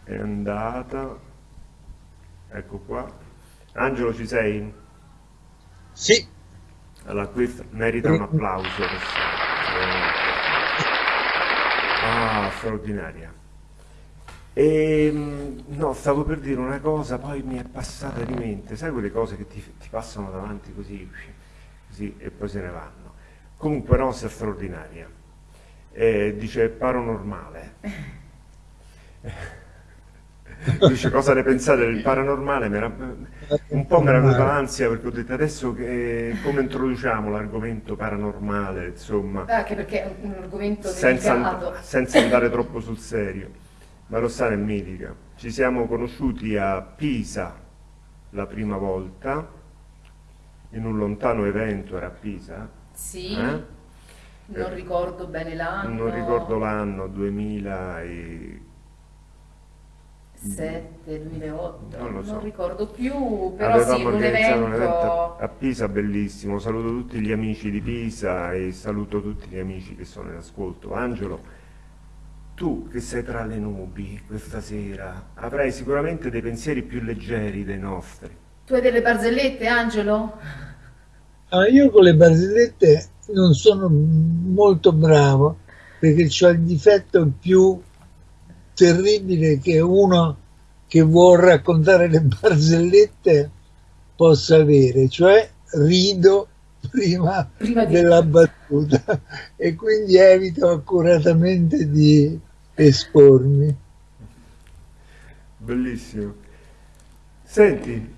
A: è andata. Ecco qua. Angelo, ci sei?
C: Sì,
A: Allora, questo merita un applauso. Ah, straordinaria. E, no, stavo per dire una cosa, poi mi è passata di mente. Sai quelle cose che ti, ti passano davanti così, così e poi se ne vanno. Comunque, Rossa è straordinaria. Eh, dice paranormale. Dice cosa ne pensate del paranormale? Un po' mi era venuta l'ansia perché ho detto adesso che, come introduciamo l'argomento paranormale, insomma,
D: Anche perché è un argomento
A: senza,
D: delicato.
A: senza andare troppo sul serio. Ma Rossana è mitica. Ci siamo conosciuti a Pisa la prima volta, in un lontano evento, era a Pisa?
D: Sì,
A: Eh?
D: non ricordo bene l'anno.
A: Non ricordo l'anno, 2000 e...
D: 7, 2008,
A: Non lo so.
D: ricordo più, però
A: Avevamo
D: sì, un
A: organizzato un evento
D: evento...
A: a Pisa bellissimo. Saluto tutti gli amici di Pisa e saluto tutti gli amici che sono in ascolto. Angelo, tu che sei tra le nubi questa sera, avrai sicuramente dei pensieri più leggeri dei nostri.
D: Tu hai delle barzellette, Angelo?
C: Ah, io con le barzellette non sono molto bravo perché ho il difetto più terribile che uno che vuol raccontare le barzellette possa avere, cioè rido prima,
D: Prima di-
C: della battuta e quindi evito accuratamente di espormi.
A: Bellissimo. Senti,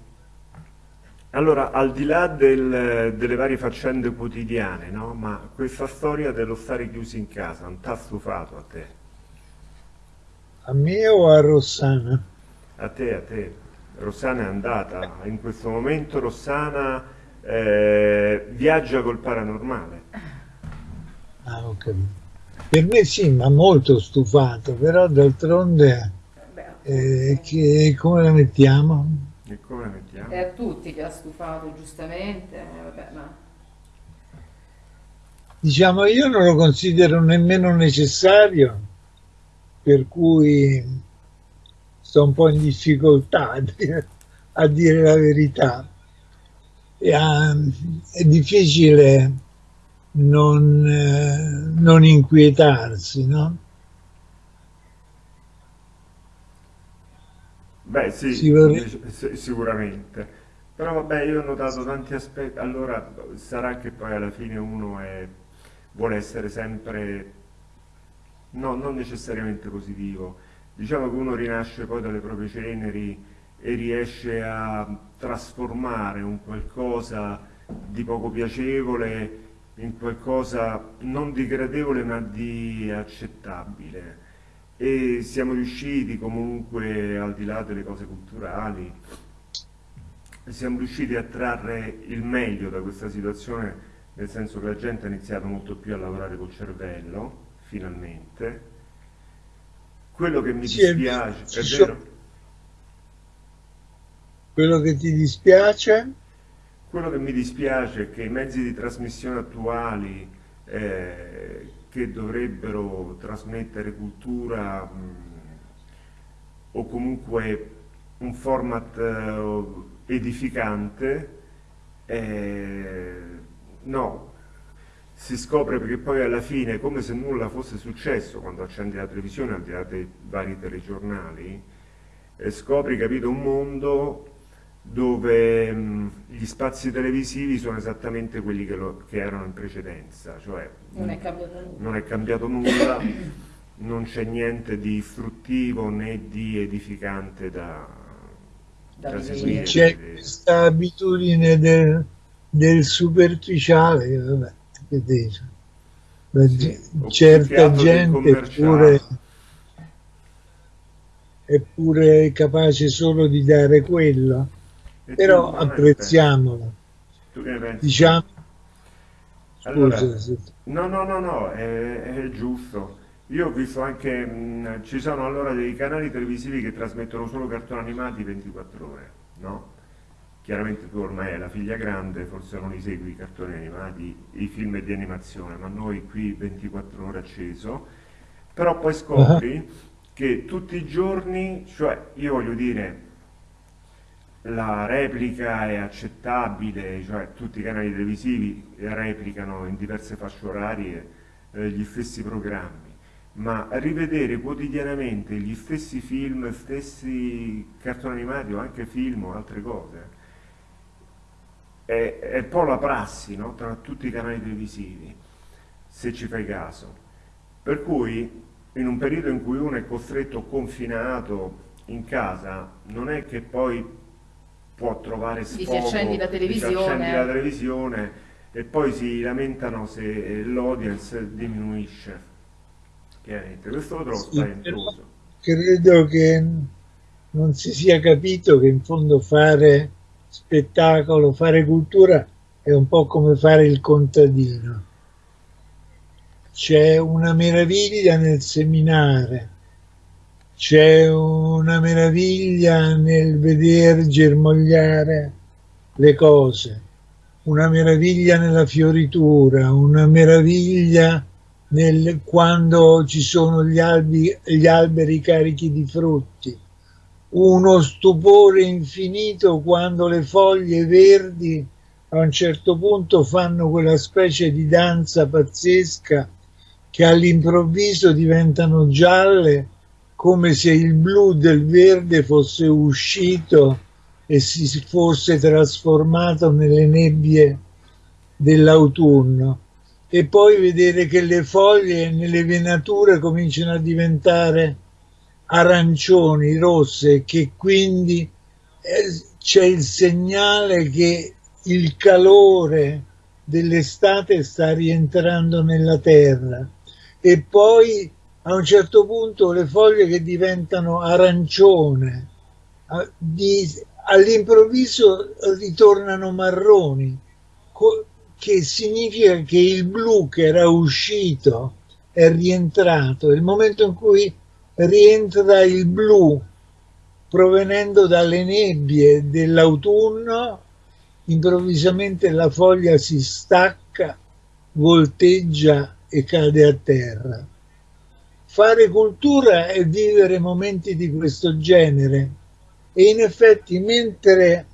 A: allora, al di là del- delle varie faccende quotidiane, no? Ma questa storia dello stare chiusi in casa non t'ha stufato a te?
C: A me o a Rossana?
A: A te, a te. Rossana è andata. In questo momento Rossana eh, viaggia col paranormale.
C: Ah, ho capito. Per me sì, ma molto stufato, però d'altronde eh, che, come la mettiamo?
A: E come la mettiamo?
D: È a tutti che ha stufato, giustamente. eh, vabbè, ma...
C: Diciamo, io non lo considero nemmeno necessario, per cui sto un po' in difficoltà a dire, a dire la verità. E, ah, è difficile non, eh, non inquietarsi, no?
A: Beh, sì,
C: Si vorre-
A: dic- sì, sicuramente. Però vabbè, io ho notato tanti aspetti. Allora, sarà che poi alla fine uno è- vuole essere sempre, no, non necessariamente positivo. Diciamo che uno rinasce poi dalle proprie ceneri e riesce a trasformare un qualcosa di poco piacevole in qualcosa non di gradevole ma di accettabile e siamo riusciti comunque, al di là delle cose culturali, siamo riusciti a trarre il meglio da questa situazione, nel senso che la gente ha iniziato molto più a lavorare col cervello, finalmente. Quello che mi
C: Sì, è
A: dispiace, è
C: sono-
A: vero?
C: Quello che ti dispiace?
A: Quello che mi dispiace è che i mezzi di trasmissione attuali eh, che dovrebbero trasmettere cultura mh, o comunque un format eh, edificante, eh, no, si scopre perché poi alla fine come se nulla fosse successo quando accendi la televisione, al di là dei vari telegiornali, e scopri, capito, un mondo dove mh, gli spazi televisivi sono esattamente quelli che, lo- che erano in precedenza, cioè
D: Non è cambiato nulla.
A: non è cambiato nulla, non c'è niente di istruttivo né di edificante da,
D: Da
A: da seguire.
C: C'è questa abitudine del, del superficiale, che vabbè, che dice.
A: Sì,
C: certa gente è
A: commerciale.
C: pure, è pure capace solo di dare quello, però apprezziamolo. Diciamo, scusa,
A: Allora,
C: se-
A: No, no, no, no, è, è giusto. Io ho visto anche, mh, ci sono allora dei canali televisivi che trasmettono solo cartoni animati 24 ore, no? Chiaramente tu ormai hai la figlia grande, forse non li segui i cartoni animati, i film di animazione, ma noi qui 24 ore acceso, però poi scopri che tutti i giorni, cioè io voglio dire, la replica è accettabile, cioè tutti i canali televisivi replicano in diverse fasce orarie eh, gli stessi programmi, ma rivedere quotidianamente gli stessi film, stessi cartoni animati o anche film o altre cose, è, è un po' la prassi no? tra tutti i canali televisivi, se ci fai caso. Per cui in un periodo in cui uno è costretto confinato in casa, non è che poi può trovare
D: Gli si
A: sfogo,
D: accendi la televisione.
A: accendi la televisione e poi si lamentano se l'audience diminuisce. Chiaramente, questo lo trovo
C: Sì,
A: spaventoso.
C: credo che non si sia capito che in fondo fare spettacolo, fare cultura è un po' come fare il contadino. C'è una meraviglia nel seminare, c'è una meraviglia nel veder germogliare le cose, una meraviglia nella fioritura, una meraviglia nel, quando ci sono gli, albi, gli alberi carichi di frutti, uno stupore infinito quando le foglie verdi a un certo punto fanno quella specie di danza pazzesca che all'improvviso diventano gialle come se il blu del verde fosse uscito e si fosse trasformato nelle nebbie dell'autunno. E poi vedere che le foglie nelle venature cominciano a diventare arancioni, rosse, che quindi eh, c'è il segnale che il calore dell'estate sta rientrando nella terra. E poi a un certo punto le foglie che diventano arancione, all'improvviso ritornano marroni, che significa che il blu che era uscito è rientrato. Il momento in cui rientra il blu provenendo dalle nebbie dell'autunno, improvvisamente la foglia si stacca, volteggia e cade a terra. Fare cultura è vivere momenti di questo genere e in effetti mentre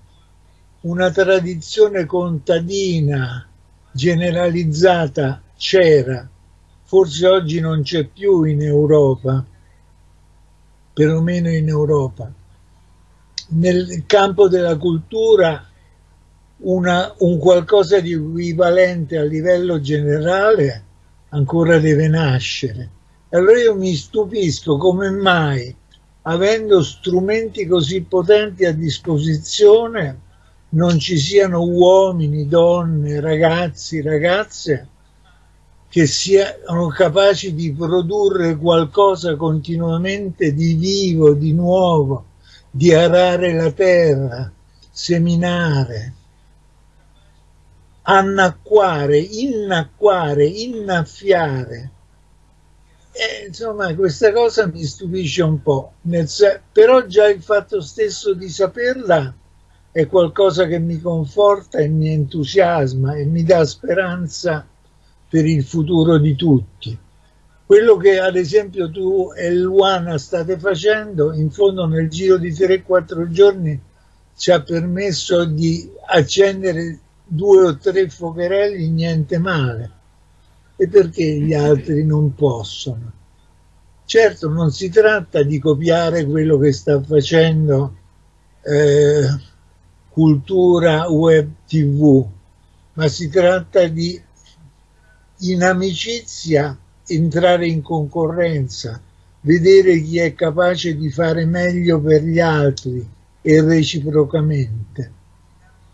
C: una tradizione contadina generalizzata c'era, forse oggi non c'è più in Europa, perlomeno in Europa. Nel campo della cultura una, un qualcosa di equivalente a livello generale ancora deve nascere allora io mi stupisco come mai, avendo strumenti così potenti a disposizione, non ci siano uomini, donne, ragazzi, ragazze che siano capaci di produrre qualcosa continuamente di vivo, di nuovo, di arare la terra, seminare, annacquare, innacquare, innaffiare eh, insomma, questa cosa mi stupisce un po', però già il fatto stesso di saperla è qualcosa che mi conforta e mi entusiasma e mi dà speranza per il futuro di tutti. Quello che ad esempio tu e Luana state facendo, in fondo nel giro di 3-4 giorni ci ha permesso di accendere due o tre focherelli, niente male e perché gli altri non possono. Certo non si tratta di copiare quello che sta facendo eh, cultura web tv, ma si tratta di in amicizia entrare in concorrenza, vedere chi è capace di fare meglio per gli altri e reciprocamente.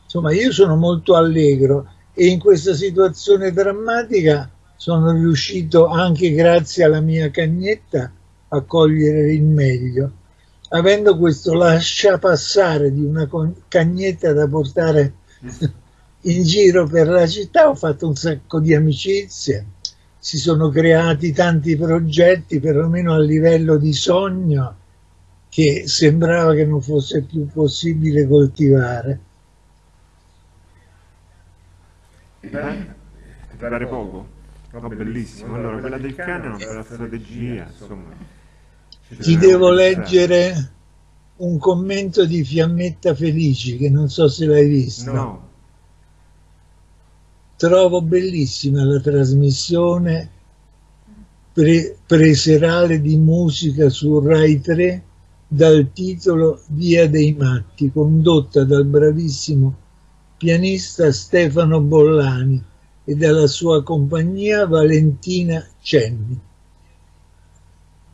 C: Insomma, io sono molto allegro e in questa situazione drammatica sono riuscito anche grazie alla mia cagnetta a cogliere il meglio. Avendo questo lascia passare di una cagnetta da portare in giro per la città ho fatto un sacco di amicizie, si sono creati tanti progetti, perlomeno a livello di sogno, che sembrava che non fosse più possibile coltivare.
A: Beh, poco. Oh, bellissimo. Allora, quella del cane è una bella strategia, insomma.
C: Ti devo leggere un commento di Fiammetta Felici, che non so se l'hai visto.
A: No.
C: Trovo bellissima la trasmissione pre preserale di musica su Rai 3 dal titolo Via dei Matti, condotta dal bravissimo pianista Stefano Bollani e dalla sua compagnia Valentina Cenni.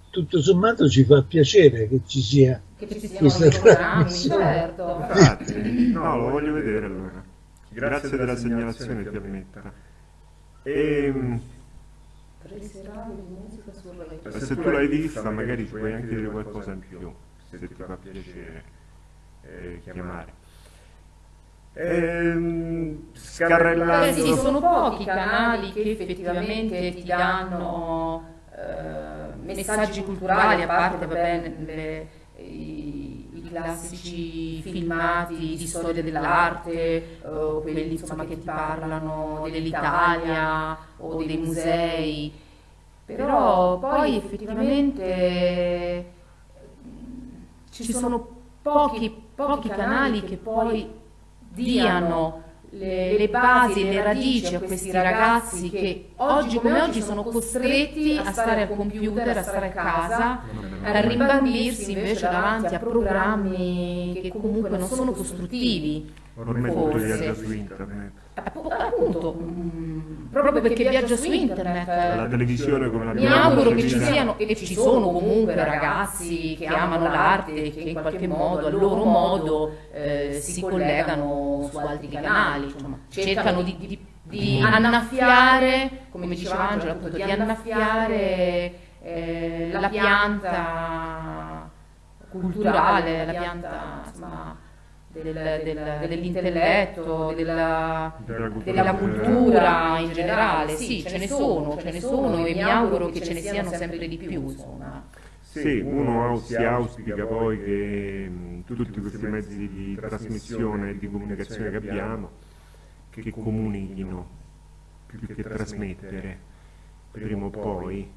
C: Tutto sommato ci fa piacere che ci sia
D: che ci
C: questa
D: trasmissione. Certo.
A: No, lo voglio vedere allora. Grazie, Grazie della segnalazione, ti ammetta. E, se tu l'hai vista, magari ci puoi anche dire qualcosa in più, se ti fa piacere eh, chiamare. Ehm,
D: scarrellando. Beh, sì, sono pochi i canali che effettivamente ti danno eh, messaggi culturali, a parte vabbè, le, i, i, classici filmati di storia dell'arte, eh, quelli insomma, che ti parlano dell'Italia o dei musei, però poi effettivamente ci sono pochi, pochi canali che poi diano le, le, basi, le radici a questi ragazzi che oggi come oggi sono costretti a stare al computer, a stare a casa, a rimbambirsi invece davanti a programmi che comunque non sono costruttivi.
A: Ormai tutto viaggia su internet.
D: Appunto, mh, proprio perché viaggia su internet.
A: La televisione come
D: Mi
A: l'abbiamo
D: auguro che ci siano, e ci sono comunque ragazzi che amano l'arte e che in qualche modo, a loro modo, eh, si collegano su altri canali, insomma, cercano di, di- di annaffiare, come diceva Angela, appunto, di annaffiare eh, la pianta culturale, la pianta insomma, del- del- dell'intelletto, della,
A: Della cultura
D: della
A: in
D: cultura in generale. Sì, ce ne sono, ce ne sono e mi auguro che ce ne siano sempre di più. Insomma.
A: Sì, uno si auspica poi che mh, tutti questi mezzi di trasmissione e di comunicazione che abbiamo, che comunichino più che trasmettere, prima o poi,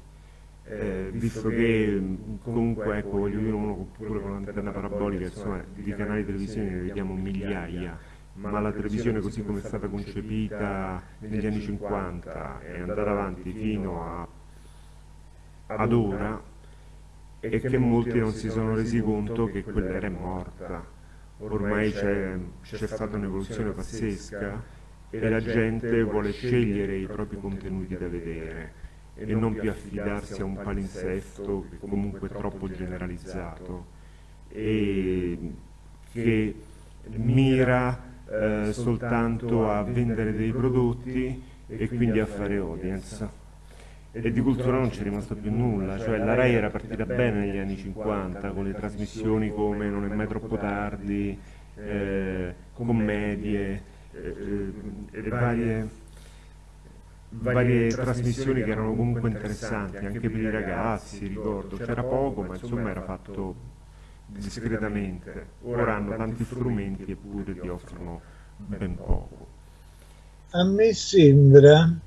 A: eh, visto che mh, comunque, ecco, voglio dire, uno pure con l'antenna parabolica, insomma, di canali televisivi ne vediamo migliaia, ma la televisione così come è stata concepita negli anni 50 è andata avanti fino a, ad ora, e che molti non si sono resi conto che quell'era è morta. Ormai c'è stata un'evoluzione pazzesca e la gente vuole scegliere i propri contenuti da vedere e non più affidarsi a un palinsesto comunque troppo generalizzato e che mira eh, soltanto a vendere dei prodotti e quindi a fare audience. E di cultura non c'è rimasto più nulla, cioè la RAI era partita bene negli anni 50 con le trasmissioni come Non è mai troppo tardi, eh, commedie eh, e varie, varie trasmissioni che erano comunque interessanti anche per i ragazzi, ricordo, c'era poco ma insomma era fatto discretamente, ora hanno tanti strumenti eppure ti offrono ben poco.
C: A me sembra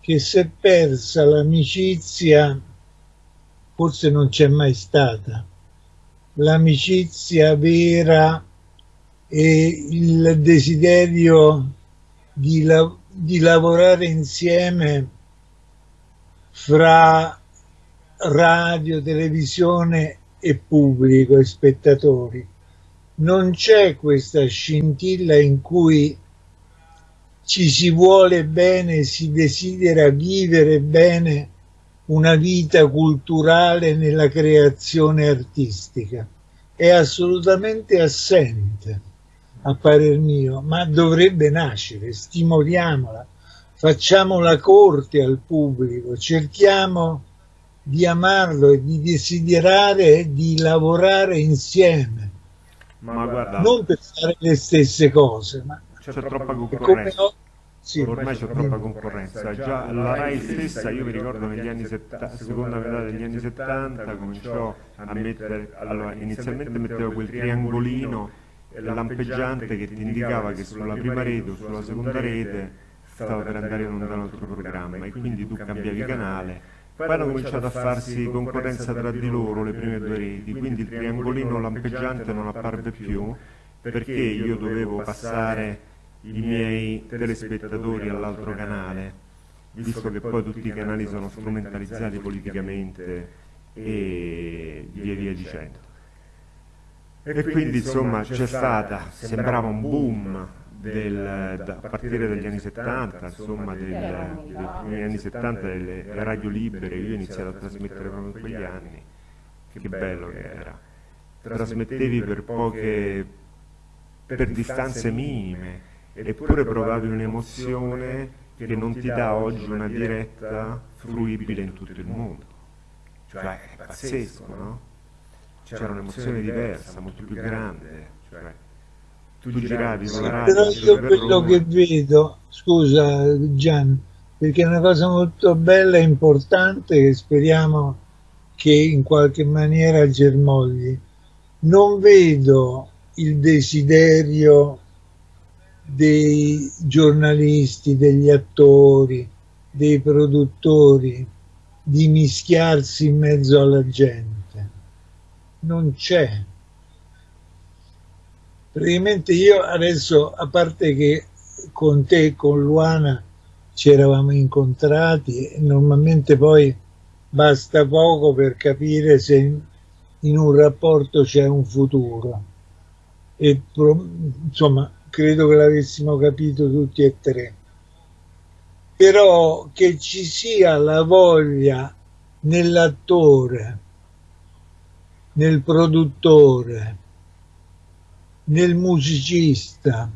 C: che si è persa l'amicizia, forse non c'è mai stata, l'amicizia vera e il desiderio di, la- di lavorare insieme fra radio, televisione e pubblico e spettatori. Non c'è questa scintilla in cui ci si vuole bene, si desidera vivere bene una vita culturale nella creazione artistica. È assolutamente assente, a parer mio, ma dovrebbe nascere, stimoliamola, facciamo la corte al pubblico, cerchiamo di amarlo e di desiderare e di lavorare insieme,
A: Ma guarda,
C: non per fare le stesse cose, ma
A: c'è troppa concorrenza.
C: ho- sì,
A: Ormai c'è troppa concorrenza, già la RAI stessa, io mi ricordo negli anni 70, seconda metà degli anni 70 cominciò a mettere, allora inizialmente metteva quel triangolino lampeggiante che ti indicava che sulla prima rete o sulla seconda rete stava per andare in un altro programma e quindi tu cambiavi canale. Poi hanno cominciato a farsi concorrenza tra di loro le prime due reti, quindi il triangolino lampeggiante non apparve più perché io dovevo passare i miei telespettatori all'altro canale, visto che poi tutti i canali sono strumentalizzati politicamente e via via dicendo. E quindi insomma c'è stata, sembrava un boom del- da- a partire dagli anni 70, insomma del- dei primi anni 70 delle radio libere, io ho iniziato a trasmettere proprio in quegli anni, che bello che era. Trasmettevi per poche, per distanze minime, eppure provavi un'emozione che non ti dà oggi una diretta fruibile in tutto il mondo. Cioè, è pazzesco, no? C'era un'emozione diversa, molto più grande. Cioè, tu giravi con la radio
C: Però io quello che vedo, scusa Gian, perché è una cosa molto bella e importante che speriamo che in qualche maniera germogli. Non vedo il desiderio dei giornalisti, degli attori, dei produttori di mischiarsi in mezzo alla gente. Non c'è. Praticamente io adesso, a parte che con te con Luana ci eravamo incontrati normalmente poi basta poco per capire se in, in un rapporto c'è un futuro e insomma credo che l'avessimo capito tutti e tre. Però che ci sia la voglia nell'attore, nel produttore, nel musicista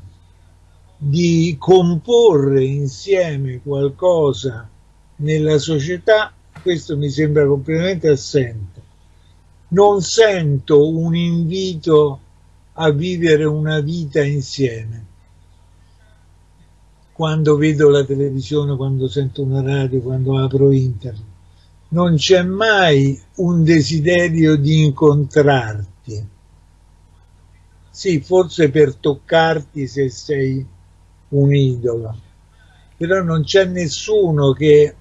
C: di comporre insieme qualcosa nella società, questo mi sembra completamente assente. Non sento un invito a vivere una vita insieme. Quando vedo la televisione, quando sento una radio, quando apro internet, non c'è mai un desiderio di incontrarti. Sì, forse per toccarti se sei un idolo, però non c'è nessuno che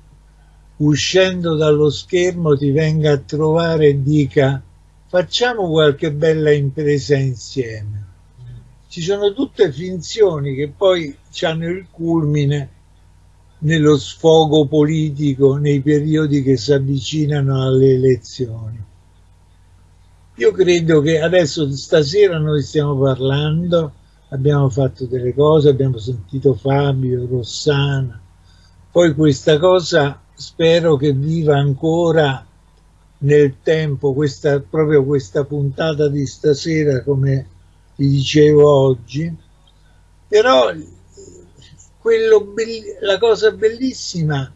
C: uscendo dallo schermo ti venga a trovare e dica facciamo qualche bella impresa insieme. Ci sono tutte finzioni che poi hanno il culmine nello sfogo politico nei periodi che si avvicinano alle elezioni. Io credo che adesso stasera noi stiamo parlando, abbiamo fatto delle cose, abbiamo sentito Fabio, Rossana, poi questa cosa spero che viva ancora nel tempo questa, proprio questa puntata di stasera come ti dicevo oggi però la cosa bellissima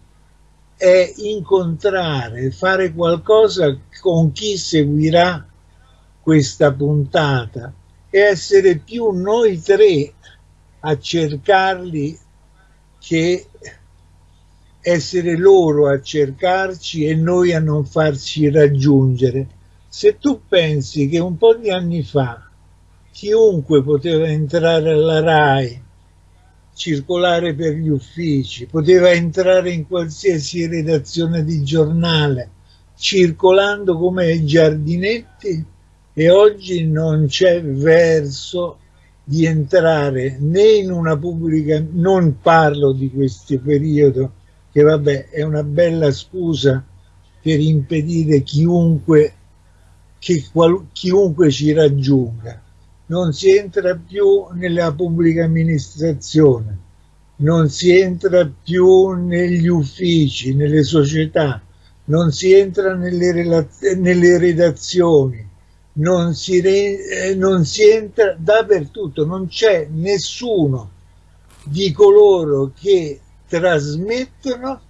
C: è incontrare fare qualcosa con chi seguirà questa puntata e essere più noi tre a cercarli che essere loro a cercarci e noi a non farci raggiungere. Se tu pensi che un po' di anni fa chiunque poteva entrare alla RAI, circolare per gli uffici, poteva entrare in qualsiasi redazione di giornale, circolando come giardinetti, e oggi non c'è verso di entrare né in una pubblica, non parlo di questo periodo, che vabbè è una bella scusa per impedire chiunque, che qual, chiunque ci raggiunga. Non si entra più nella pubblica amministrazione, non si entra più negli uffici, nelle società, non si entra nelle, nelle redazioni, non si, re, eh, non si entra dappertutto, non c'è nessuno di coloro che trasmettono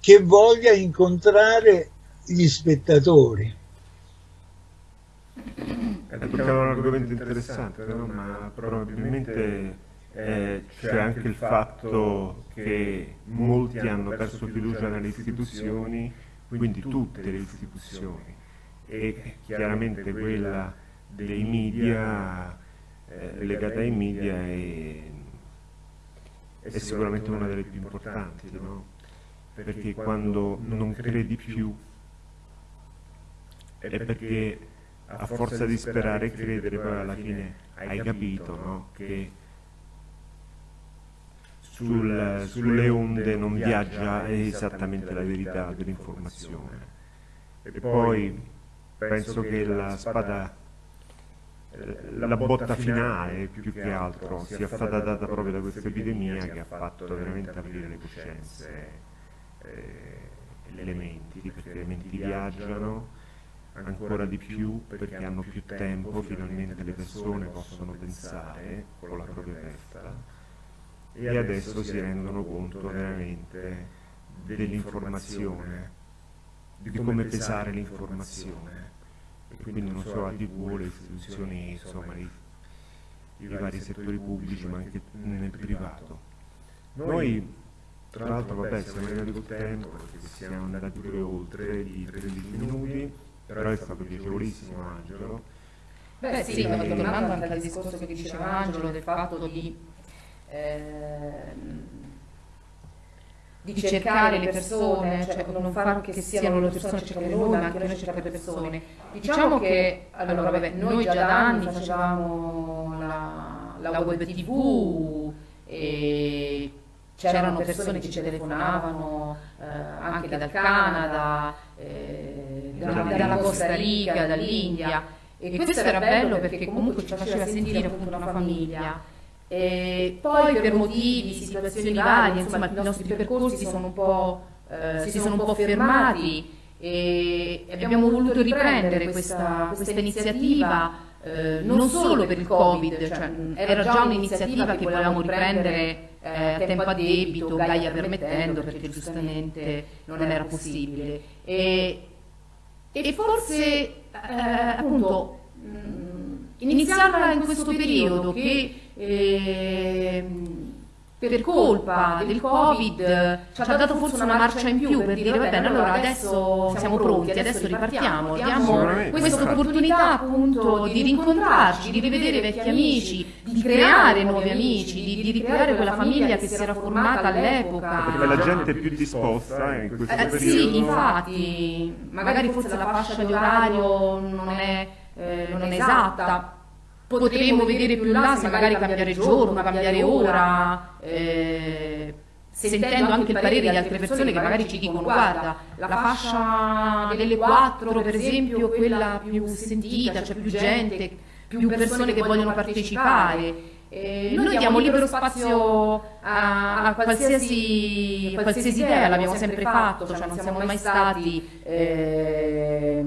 C: che voglia incontrare gli spettatori.
A: È un argomento interessante, no? ma probabilmente eh, c'è anche il fatto che molti hanno perso fiducia nelle istituzioni, quindi tutte le istituzioni, e chiaramente quella dei media, eh, legata ai media è è sicuramente una delle più importanti, no? perché quando non credi più è perché a forza di sperare e credere poi alla fine hai capito no? che sul, sulle onde non viaggia esattamente la verità dell'informazione. E poi penso che la spada la botta finale più che altro sia stata data proprio da questa epidemia che ha fatto veramente aprire le coscienze eh, le menti, perché le menti viaggiano ancora di più perché hanno più tempo, finalmente le persone possono pensare con la propria testa. E adesso si rendono conto veramente dell'informazione, di come pesare l'informazione. E quindi non solo la TV, le istituzioni, insomma, i, i vari settori pubblici, ma anche nel privato. Noi, tra l'altro, vabbè, siamo arrivati col tempo perché siamo andati pure oltre di 13 minuti, però è stato piacevolissimo, Angelo.
D: Beh sì, tornando anche al discorso che diceva Angelo del fatto di... Eh, di cercare le persone, cioè non far che siano le persone a cercare noi, ma anche noi a cercare le persone. Diciamo che, allora, vabbè, noi già da anni facevamo la, la web tv e c'erano persone che ci telefonavano eh, anche dal Canada, eh, dalla, dalla Costa Rica, dall'India. e questo era bello perché comunque ci faceva sentire appunto una famiglia. E poi per motivi, situazioni varie, insomma i nostri percorsi sono un po', eh, si sono un po' fermati e abbiamo voluto riprendere questa, questa iniziativa eh, non solo per il Covid, cioè, era già un'iniziativa che volevamo riprendere eh, a tempo a debito, Gaia permettendo, perché giustamente non era possibile. E, e forse eh, appunto mh, iniziarla in questo periodo che eh, per colpa del Covid ci ha dato forse una marcia in più per dire va bene allora adesso siamo pronti, adesso ripartiamo, diamo questa opportunità appunto di rincontrarci, di rivedere vecchi amici, di creare nuovi amici, di, di ricreare quella famiglia che si era formata all'epoca.
A: Perché la gente è più disposta in questo
D: eh,
A: periodo.
D: Sì, infatti, magari forse la fascia di orario non è, eh, non è esatta, potremmo vedere più là se magari cambiare giorno, cambiare ora, eh, sentendo anche il parere di altre persone che magari ci dicono guarda, la fascia delle 4 per esempio è quella più sentita, c'è più gente, più persone che vogliono partecipare. Eh, noi diamo libero spazio a, a, qualsiasi, a qualsiasi idea, l'abbiamo sempre fatto, cioè non siamo mai stati... Eh,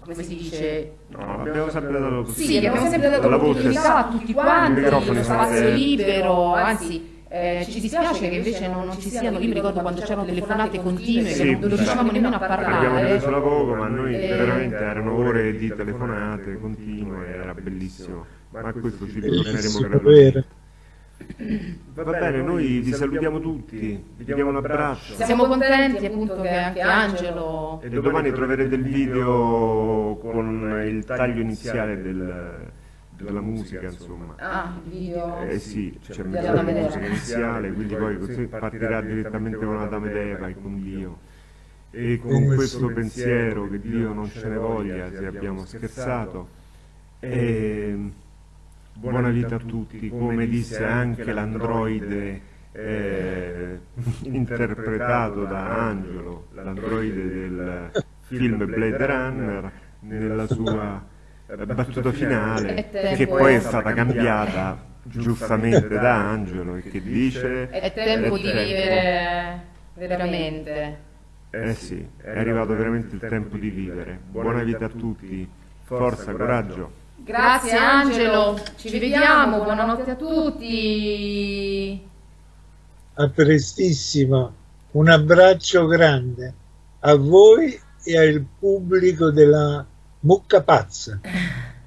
D: come si dice?
A: No, abbiamo sempre dato
D: Sì, abbiamo sempre dato
A: la voce.
D: l'opportunità a tutti quanti,
A: sono
D: spazio libero, anzi eh, ci dispiace che invece non, non ci siano, io mi ricordo quando c'erano telefonate continue
A: Sì,
D: che non riuscivamo nemmeno a
A: Abbiamo
D: parlare.
A: preso da poco, ma noi
D: Eh,
A: veramente erano ore di telefonate continue, era bellissimo. Ma questo ci ritorneremo
C: vero.
A: Va bene, noi vi salutiamo tutti, vi diamo un abbraccio.
D: Siamo contenti appunto che anche Angelo
A: E domani troverete il video con il taglio iniziale del- della musica, insomma.
D: Ah, il video.
A: Eh sì, c'è
D: Della
A: la
D: Dame
A: musica iniziale, quindi poi così partirà direttamente con la Dame d'Eva e con Dio. E con questo pensiero che Dio non ce ne voglia se abbiamo scherzato. E buona vita a tutti, come disse anche l'androide eh, interpretato da Angelo, l'androide del film Blade Runner, nella sua eh, battuta finale, che poi è stata cambiata giustamente da Angelo e che dice
D: È tempo di vivere veramente.
A: Eh sì, è arrivato veramente il tempo di vivere. Buona vita a tutti, forza, coraggio.
D: Grazie Angelo, ci vediamo, buonanotte a tutti.
C: A prestissimo. Un abbraccio grande a voi e al pubblico della Mucca Pazza.